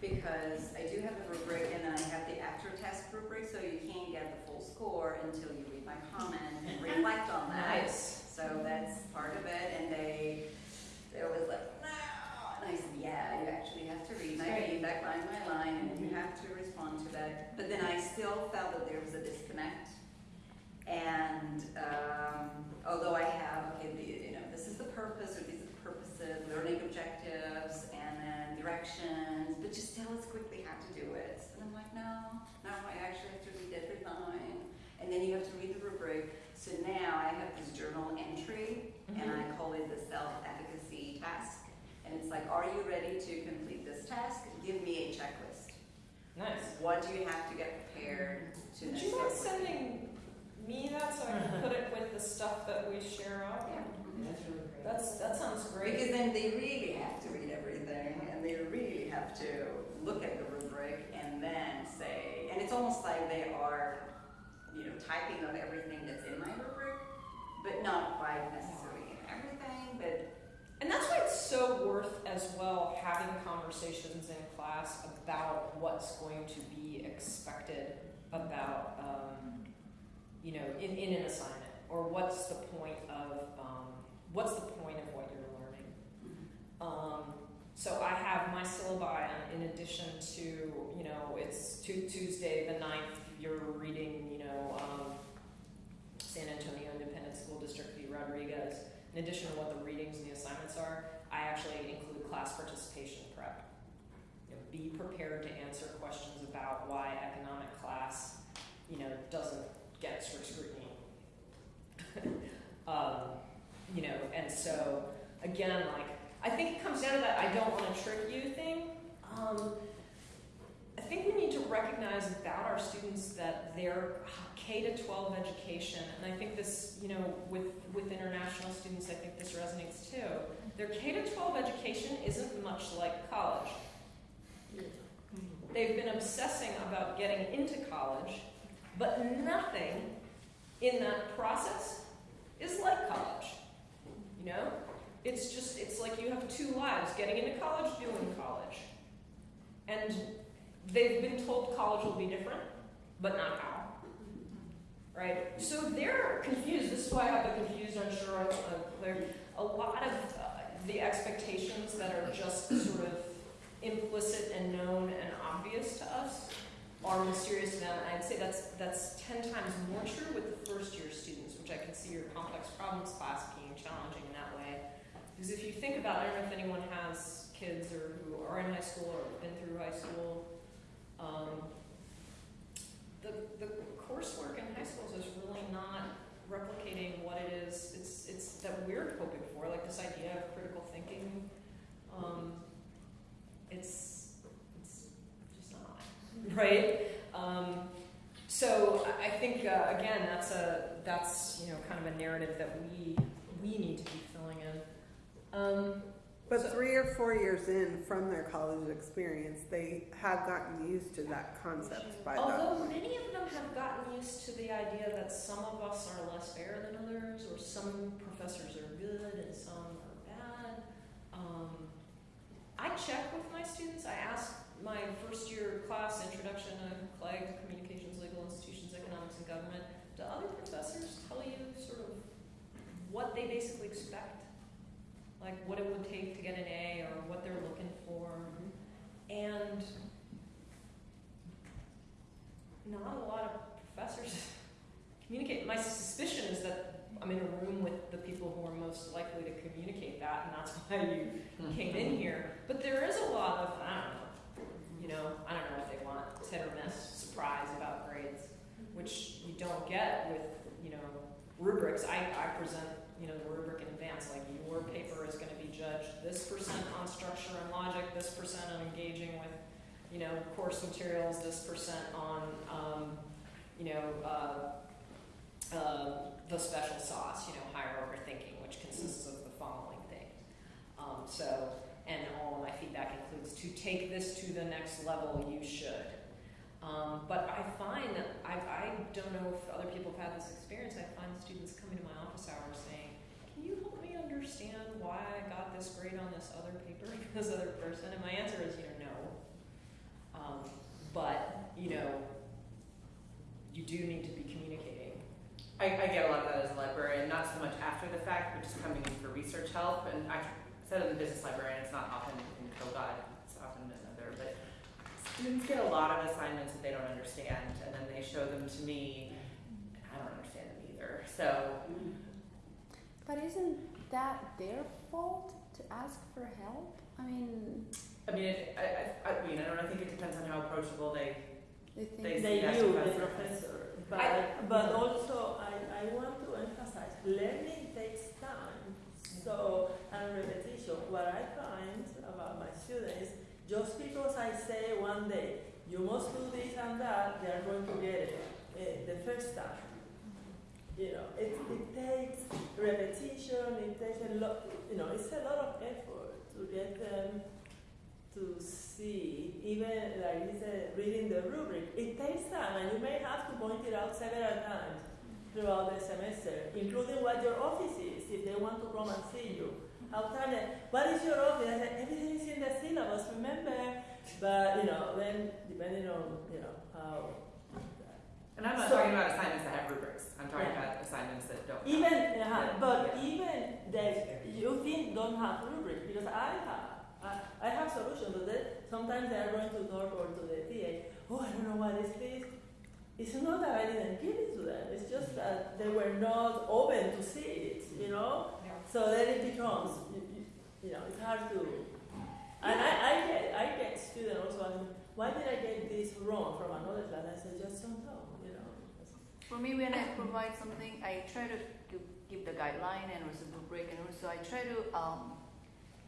Because I do have the rubric and then I have the after test rubric, so you can't get the full score until you read my comment and reflect on that. Nice. So that's part of it, and they, they're always like, no, and I said, yeah, you actually have to read my Right. feedback line by line, and you have to respond to that. But then I still felt that there was a disconnect. And um, although I have, okay, the, you know, this is the purpose, or are the learning objectives, and then directions, but just tell us quickly how to do it. And I'm like, no, no, I actually have to read every line. And then you have to read the rubric. So now I have this journal entry, and I mm-hmm. call it the self-efficacy task. And it's like, are you ready to complete this task? Give me a checklist. Nice. What do you have to get prepared to Would then you start mind sending me that so I can hmm. put it with the stuff that we share out? Yeah. That's really great. That's, that sounds great. Because then they really have to read everything and they really have to look at the rubric and then say, and it's almost like they are, you know, typing up everything that's in my rubric, but not quite necessarily in everything, but And that's why it's so worth as well having conversations in class about what's going to be expected about, um, you know, in, in an assignment, or what's the point of, um, what's the point of what you're learning. Um, so I have my syllabi in addition to, you know, it's Tu- Tuesday the 9th, you're reading, you know, um, San Antonio Independent School District v. Rodriguez. In addition to what the readings and the assignments are, I actually include class participation prep. You know, be prepared to answer questions about why economic class, you know, doesn't get strict scrutiny. um, you know, and so again, like I think it comes down to that I don't want to trick you thing. Um, I think we need to recognize about our students that their K to twelve education, and I think this, you know, with, with international students, I think this resonates too. Their K to twelve education isn't much like college. They've been obsessing about getting into college, but nothing in that process is like college. You know? It's just, it's like you have two lives, getting into college, doing college. And they've been told college will be different, but not how. Right? So they're confused. This is why I have a confused, unsure, uh, clear. A lot of uh, the expectations that are just sort of implicit and known and are mysterious to them. And I'd say that's that's ten times more true with the first year students, which I can see your complex problems class being challenging in that way. Because if you think about, I don't know if anyone has kids or who are in high school or been through high school. Um, the, the coursework in high schools is really not replicating what it is. It's it's that we're hoping for, like this idea of critical thinking. Um, it's right. Um, so I think uh, again that's a that's you know kind of a narrative that we we need to be filling in. Um, But So- three or four years in from their college experience, they have gotten used to that concept by Although many of them have gotten used to the idea that some of us are less fair than others, or some professors are good and some are bad. Um, I check with my students. I ask my first year class, Introduction to CLEG, Communications, Legal Institutions, Economics, and Government. Do other professors tell you sort of what they basically expect? Like what it would take to get an A or what they're looking for? And not a lot of professors communicate. My suspicion is that I'm in a room with the people who are most likely to communicate that, and that's why you came in here. But there is a lot of, I don't know, you know, I don't know what they want, it's hit or miss, surprise about grades, which you don't get with, you know, rubrics. I, I present, you know, the rubric in advance, like your paper is gonna be judged this percent on structure and logic, this percent on engaging with you know, course materials, this percent on, um, you know, uh, uh, the special sauce, you know, higher order thinking, which consists of the following things. Um, so, and all of my feedback includes to take this to the next level, you should. Um, but I find that I, I don't know if other people have had this experience. I find students coming to my office hours saying, "Can you help me understand why I got this grade on this other paper from this other person?" And my answer is, you know, no. Um, but, you know, you do need to be communicating. I, I get a lot of that as a librarian, not so much after the fact, but just coming in for research help. And I said as a business librarian, it's not often in Kogod, it's often in another, but students get a lot of assignments that they don't understand, and then they show them to me, and I don't understand them either. So, But isn't that their fault to ask for help? I mean, I mean, it, I, I, I mean, I don't know, I think it depends on how approachable they, they think They- They Yes, you, the professor. professor. But, I- but also, I, I want to emphasize, learning takes time. So, and repetition, what I find about my students, just because I say one day, you must do this and that, they are going to get it uh, the first time. You know, it, it takes repetition, it takes a lot, you know, it's a lot of effort to get them to see, even like this, uh, reading the rubric, it takes time, and you may have to point it out several times throughout the semester, including what your office is, if they want to come and see you. How time, what is your office? I said, everything is in the syllabus, remember? But, you know, then depending on, you know, how. and I'm not So- talking about assignments that have rubrics. I'm talking Yeah. about assignments that don't. Even, uh, Yeah. but Yeah. even that you think don't have rubric, because I have, I, I have solutions, but sometimes they are going to talk or to the TA, oh, I don't know what is this. It's not that I didn't give it to them, it's just that they were not open to see it, you know? So then it becomes, you, you, you know, it's hard to, and I, I get, I get students also asking, why did I get this wrong from another class? I said, just don't know, you know? for me, when I provide something, I try to gi- give the guideline and also rubric, and also I try to um,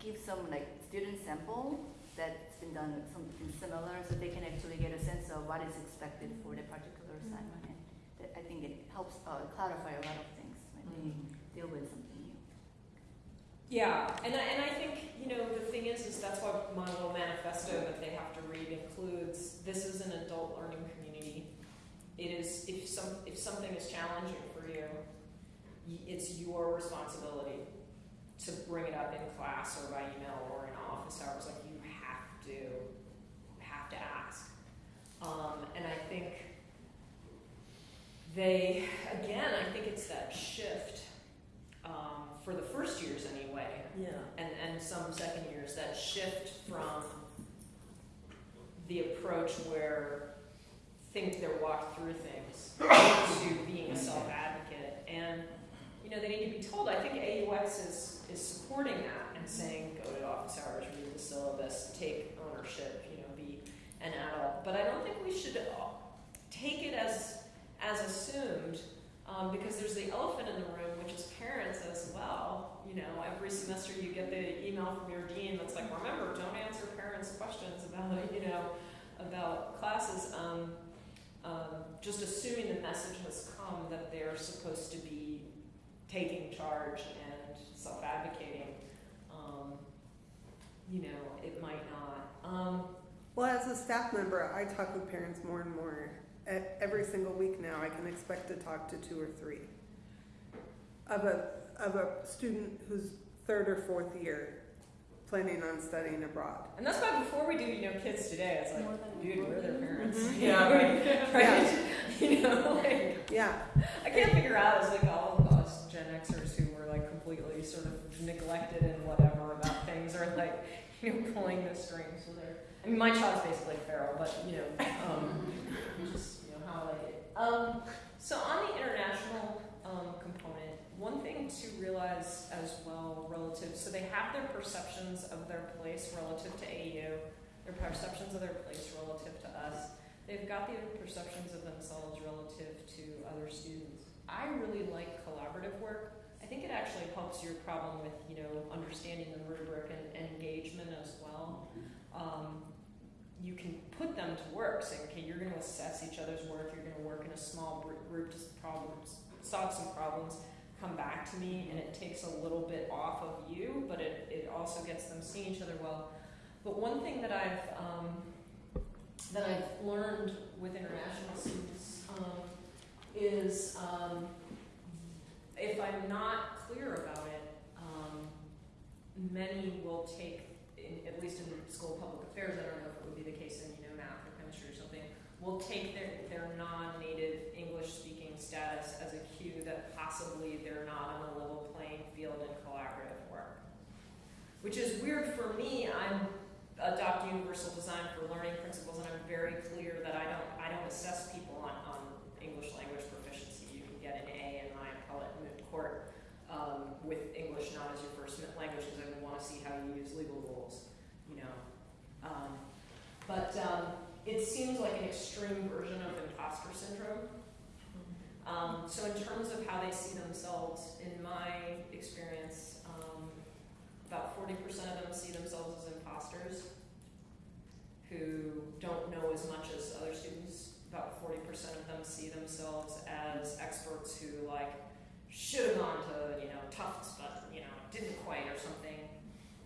give some like student sample that been done with something similar, so they can actually get a sense of what is expected for the particular assignment. And that- I think it helps uh, clarify a lot of things when they deal with something new. Yeah, and I, and I think, you know, the thing is, is that's why my little manifesto that they have to read includes, this is an adult learning community. It is, if some, if something is challenging for you, it's your responsibility to bring it up in class or by email or in office hours, like you have to, have to ask. Um, and I think they, again, I think it's that shift, um, for the first years anyway, Yeah. and, and some second years, that shift from the approach where think they're walked through things to being a self-advocate. And, you know, they need to be told, I think AUX is, is supporting that and saying, go to office hours, read the syllabus, take ownership, you know, be an adult. But I don't think we should take it as, as assumed, um, because there's the elephant in the room, which is parents as well. You know, every semester you get the email from your dean that's like, remember, don't answer parents' questions about, you know, about classes. Um, um, just assuming the message has come that they're supposed to be taking charge and self-advocating. You know, it might not. Um, Well, as a staff member, I talk with parents more and more. E- Every single week now, I can expect to talk to two or three of a, of a student who's third or fourth year planning on studying abroad. and that's why before we do, you know, kids today, it's like, dude, we're their one. parents. Mhm. Yeah, right. right. You know, like, Yeah, I can't figure out it's like all of us Gen Xers who were like completely sort of neglected and whatever about or like, you know, pulling the strings with their. I mean, my child's basically feral, but you know, um, just you know how I like it. Um, so on the international um, component, one thing to realize as well relative, so they have their perceptions of their place relative to AU, their perceptions of their place relative to us. They've got the perceptions of themselves relative to other students. I really like collaborative work. Think it actually helps your problem with, you know, understanding the rubric and, and engagement as well. Um, you can put them to work, saying, okay, you're going to assess each other's work, you're going to work in a small group to problems, solve some problems, come back to me, and it takes a little bit off of you, but it, it also gets them seeing each other well. But one thing that I've um, that I've learned with international students um, is um, if I'm not clear about it, um, many will take, in, at least in school of public affairs, I don't know if it would be the case in you know math or chemistry or something, will take their, their non-native English-speaking status as a cue that possibly they're not on a level playing field in collaborative work. Which is weird for me. I'm adopt universal design for learning principles, and I'm very clear that I don't I don't assess people on, on English language proficiency. You can get an A in my appellate moot um, with English not as your first language because I want to see how you use legal rules, you know. Um, but um, it seems like an extreme version of imposter syndrome. Um, so in terms of how they see themselves, in my experience, um, about forty percent of them see themselves as imposters who don't know as much as other students. About forty percent of them see themselves as experts who like should have gone to you know Tufts, but you know didn't quite or something.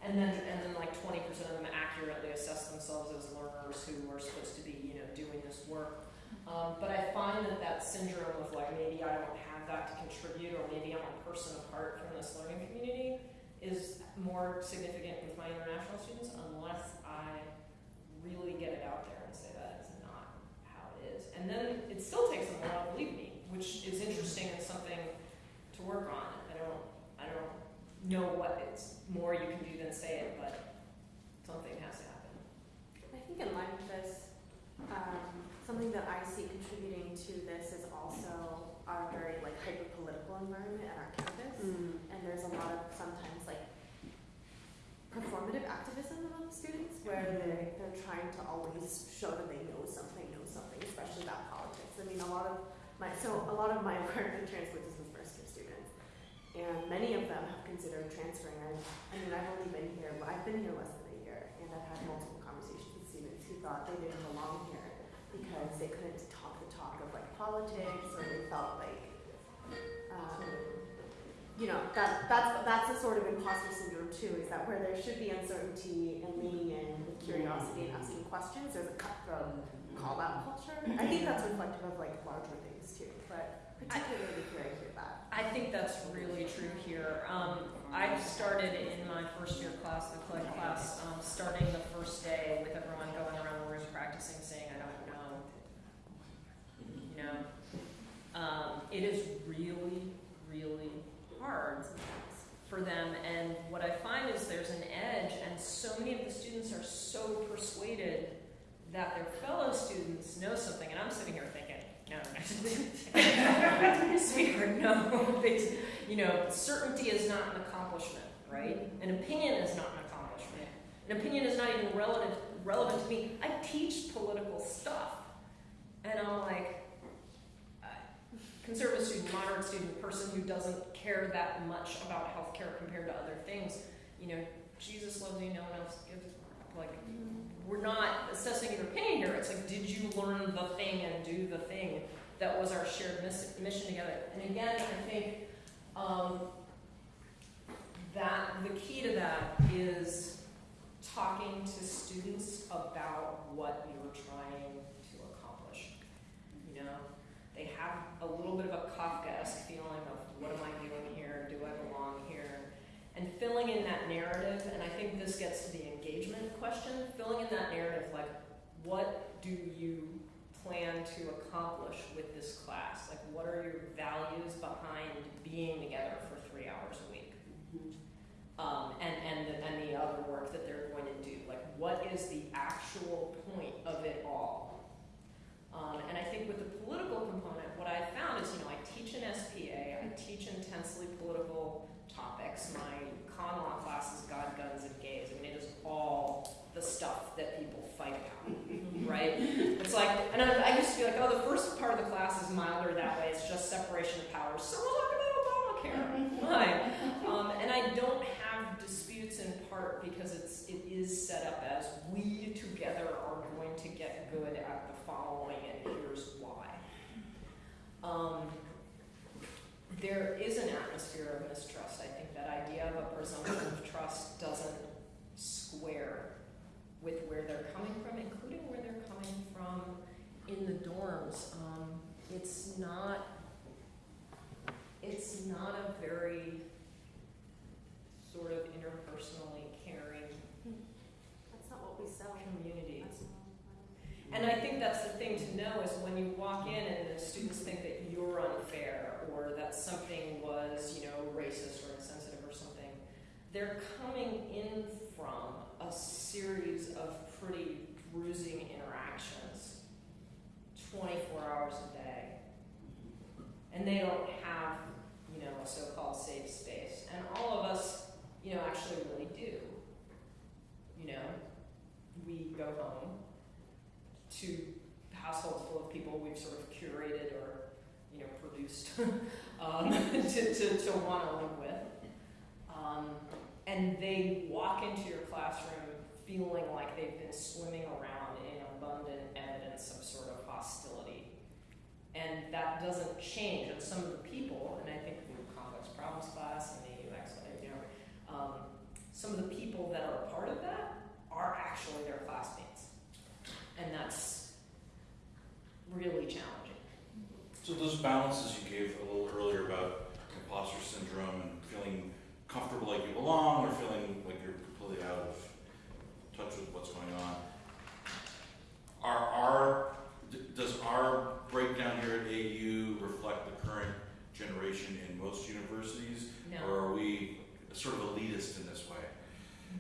And then and then like twenty percent of them accurately assess themselves as learners who are supposed to be you know doing this work. Um, but I find that that syndrome of like maybe I don't have that to contribute or maybe I'm a person apart from this learning community is more significant with my international students unless I really get it out there and say that is not how it is. And then it still takes them a while to believe me, which is interesting and something to work on. I don't I don't know what it's more you can do than say it, but something has to happen. I think in line with this, um, something that I see contributing to this is also our very like hyper political environment at our campus. Mm. And there's a lot of sometimes like performative activism among students where they they're trying to always show that they know something, know something, especially about politics. I mean, a lot of my so a lot of my work in translates is with first year students, and many of them have considered transferring. I, I mean, I've only been here, but I've been here less than a year, and I've had multiple conversations with students who thought they didn't belong here because they couldn't talk the talk of like politics or they felt like, um, you know, that, that's, that's a sort of imposter syndrome too, is that where there should be uncertainty and leaning in with curiosity and asking questions, there's a cutthroat call out culture. I think that's reflective of like larger things too, but particularly here I hear that. I think that's really true here. Um, I started in my first year class, the CLEG class, um, starting the first day with everyone going around the room practicing saying, I don't know. You know? Um, it is really, really hard for them. And what I find is there's an edge, and so many of the students are so persuaded that their fellow students know something. And I'm sitting here thinking, no, sweetheart, no. You know, certainty is not an accomplishment, right? Mm-hmm. An opinion is not an accomplishment. An opinion is not even relevant relevant to me. I teach political stuff, and I'm like, conservative student, moderate student, person who doesn't care that much about healthcare compared to other things. You know, Jesus loves you, no one else gives. Like, we're not assessing your opinion here. It's like, did you learn the thing and do the thing that was our shared miss- mission together? And again, I think um, that the key to that is talking to students about what you're trying to accomplish. You know, they have a little bit of a Kafkaesque feeling of what am I doing here? Do I belong here? And filling in that narrative, and I think this gets to the engagement question, filling in that narrative like, what do you plan to accomplish with this class? Like, what are your values behind being together for three hours a week? Um, and, and, the, and the other work that they're going to do. Like, what is the actual point of it all? Um, and I think with the political component, what I found is, you know, I teach an SPA, I teach intensely political topics. My con law class is God, Guns, and Gays. I mean, it is all the stuff that people fight about, right? It's like, and I, I used to be like, oh, the first part of the class is milder that way. It's just separation of powers. So we'll talk about Obamacare. Fine. Um, and I don't have disputes in part because it's it is set up as we together are going to get good at the following, and here's why. Um, there is an atmosphere of mistrust. I think that idea of a presumption of trust doesn't square with where they're coming from, including where they're coming from in the dorms. Um, it's not. It's not a very sort of interpersonally caring That's not what we sell. community. And I think that's the thing to know is when you walk in and the students think that you're unfair or that something was, you know, racist or insensitive or something, they're coming in from a series of pretty bruising interactions 24 hours a day. And they don't have, you know, a so-called safe space. And all of us, you know, actually really do. You know, we go home to households full of people we've sort of curated or, you know, produced um, to, to, to want to live with. Um, and they walk into your classroom feeling like they've been swimming around in abundant evidence of sort of hostility. And that doesn't change. And some of the people, and I think the complex problems class and the UX, you know, um, some of the people that are a part of that are actually their classmates. And that's really challenging. So those balances you gave a little earlier about imposter syndrome and feeling comfortable like you belong or feeling like you're completely out of touch with what's going on. Are our, does our breakdown here at AU reflect the current generation in most universities? No. Or are we sort of elitist in this way?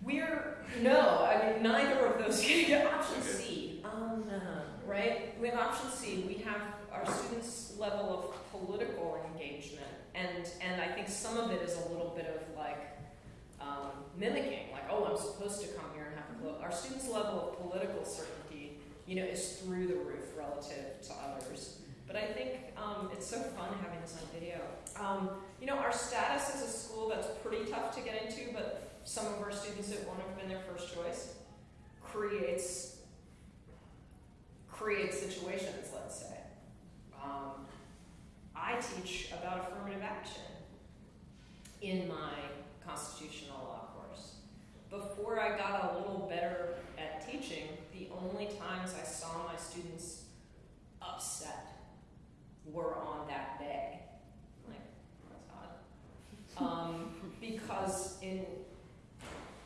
We're no, I mean neither of those. option Okay. C, um, right? We have option C. We have our students' level of political engagement, and and I think some of it is a little bit of like um, mimicking, like oh, I'm supposed to come here and have a vote. Our students' level of political certainty, you know, is through the roof relative to others. But I think um, it's so fun having this on video. Um, you know, our status as a school that's pretty tough to get into, but some of our students that won't have been their first choice creates create situations, let's say. Um, I teach about affirmative action in my constitutional law course. Before I got a little better at teaching, the only times I saw my students upset were on that day. I'm like, that's odd. Um, because in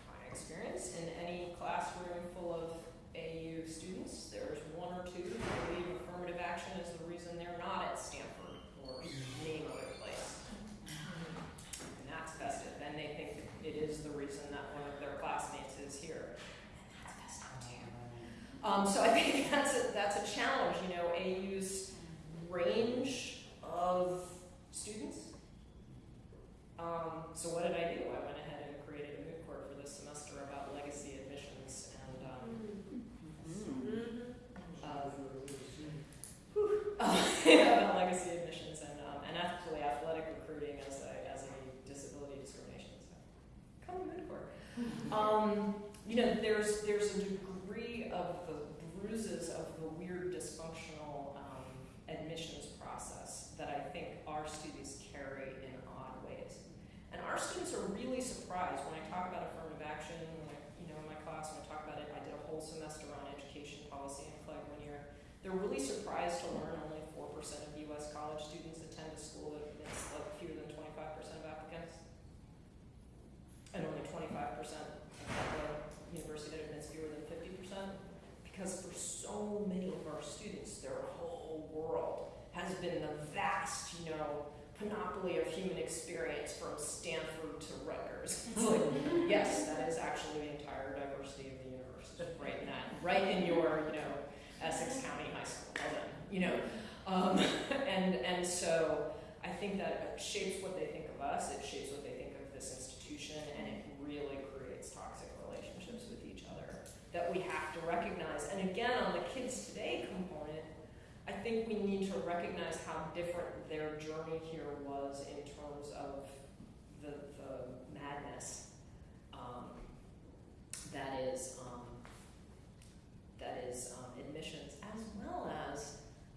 my experience, in any classroom full of AU students, there's one or two who believe affirmative action is the reason they're not at Stanford or any other place. And that's festive, and they think that it is the reason that one of their classmates is here. And that's festive too. Um, so I think that's a, that's a challenge, you know, AU's range of students. Um, so what did I do? I went ahead and created a moot court for this semester about legacy admissions and, um, uh, whew, about legacy admissions and, um, and ethically athletic recruiting as a, as a disability discrimination. So, come to moot court. Um, you know, there's there's a degree of the bruises of the weird dysfunctional um, admissions process that I think our students carry in odd ways. And our students are really surprised when I talk about affirmative action, when I, you know, in my class, when I talk about it, I did a whole semester on education policy in CLEG one year. They're really surprised to learn only 4% of US college students attend a school that admits like fewer than 25% of applicants. And only 25% of the university that admits fewer than 50%. Because for so many of our students, their whole world has been the vast, you know, panoply of human experience from Stanford to Rutgers. It's like, yes, that is actually the entire diversity of the universe, right in that, right in your, you know, Essex County High School, you know. Um, and, and so I think that shapes what they think of us, it shapes what they think of this institution, and it really creates toxic relationships with each other that we have to recognize. And again, on the kids today component, I think we need to recognize how different their journey here was in terms of the, the madness um, that is um, that is um, admissions, as well as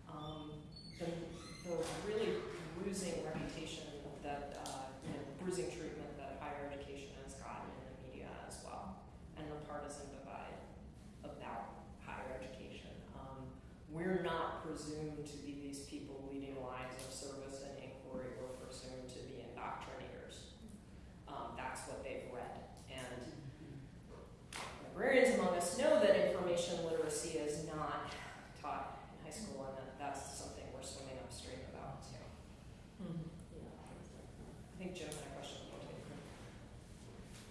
um, the, the really bruising reputation that uh, you know, bruising treatment that higher education has gotten in the media as well, and the partisan divide about we're not presumed to be these people leading lives of service and inquiry. We're presumed to be indoctrinators. Um, that's what they've read. And librarians among us know that information literacy is not taught in high school, and that that's something we're swimming upstream about too. I think Jim had a question about it.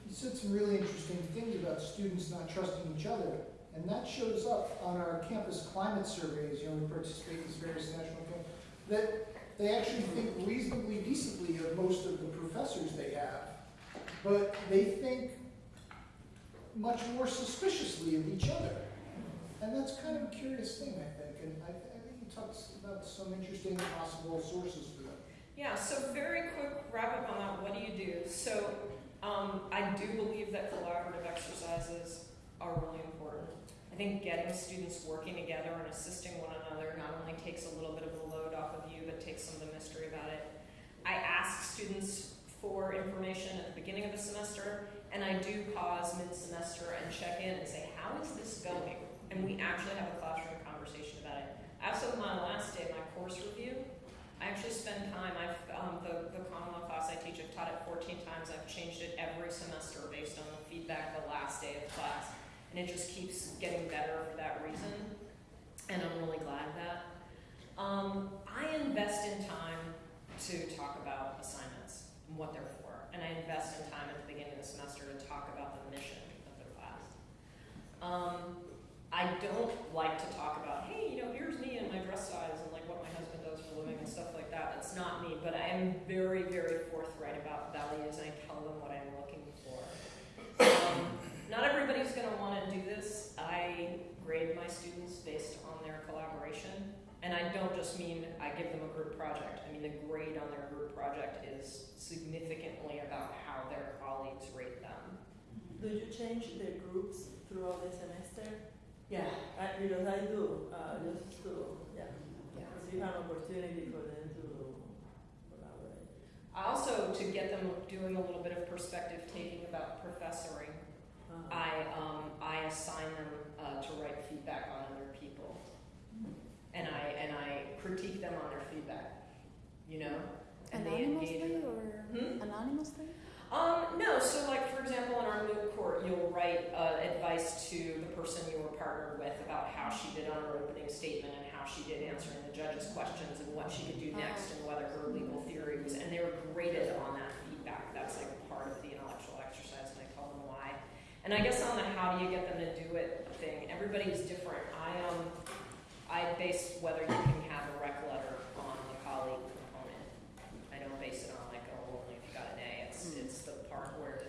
You said some really interesting things about students not trusting each other, and that shows up on our campus climate surveys, you know, we participate in these various national, that they actually think reasonably decently of most of the professors they have, but they think much more suspiciously of each other. And that's kind of a curious thing, I think, and I, I think you talked about some interesting possible sources for that. Yeah, so very quick wrap up on that. What do you do? So um, I do believe that collaborative exercises are really important. I think getting students working together and assisting one another not only takes a little bit of the load off of you, but takes some of the mystery about it. I ask students for information at the beginning of the semester, and I do pause mid-semester and check in and say, how is this going? And we actually have a classroom conversation about it. As of my last day, my course review, I actually spend time, I've, um, the, the common law class I teach, I've taught it fourteen times, I've changed it every semester based on the feedback the last day of class. And it just keeps getting better for that reason, and I'm really glad of that. Um, I invest in time to talk about assignments and what they're for, and I invest in time at the beginning of the semester to talk about the mission of the class. Um, I don't like to talk about, hey, you know, here's me and my dress size and like what my husband does for a living and stuff like that. That's not me, but I am very, very forthright about values and I tell them what I'm looking for. Not everybody's going to want to do this. I grade my students based on their collaboration. And I don't just mean I give them a group project. I mean, the grade on their group project is significantly about how their colleagues rate them. Do you change the groups throughout the semester? Yeah, I, because I do, uh, just to, yeah, Yeah. give an opportunity for them to collaborate. I also, to get them doing a little bit of perspective taking about professoring. I, um, I assign them, uh, to write feedback on other people. And I, and I critique them on their feedback, you know? And they engage Anonymously or Hmm? anonymously? Um, no, so like, for example, in our moot court, you'll write, uh, advice to the person you were partnered with about how she did on her opening statement and how she did answering the judge's questions and what she could do next and whether her legal theory was, and they were graded on that feedback. That's like part of the intellectual exercise, and I guess on the how do you get them to do it thing, everybody's different. I um, I base whether you can have a rec letter on the colleague component. I don't base it on like, oh, only if you got an A, it's, mm. it's the part where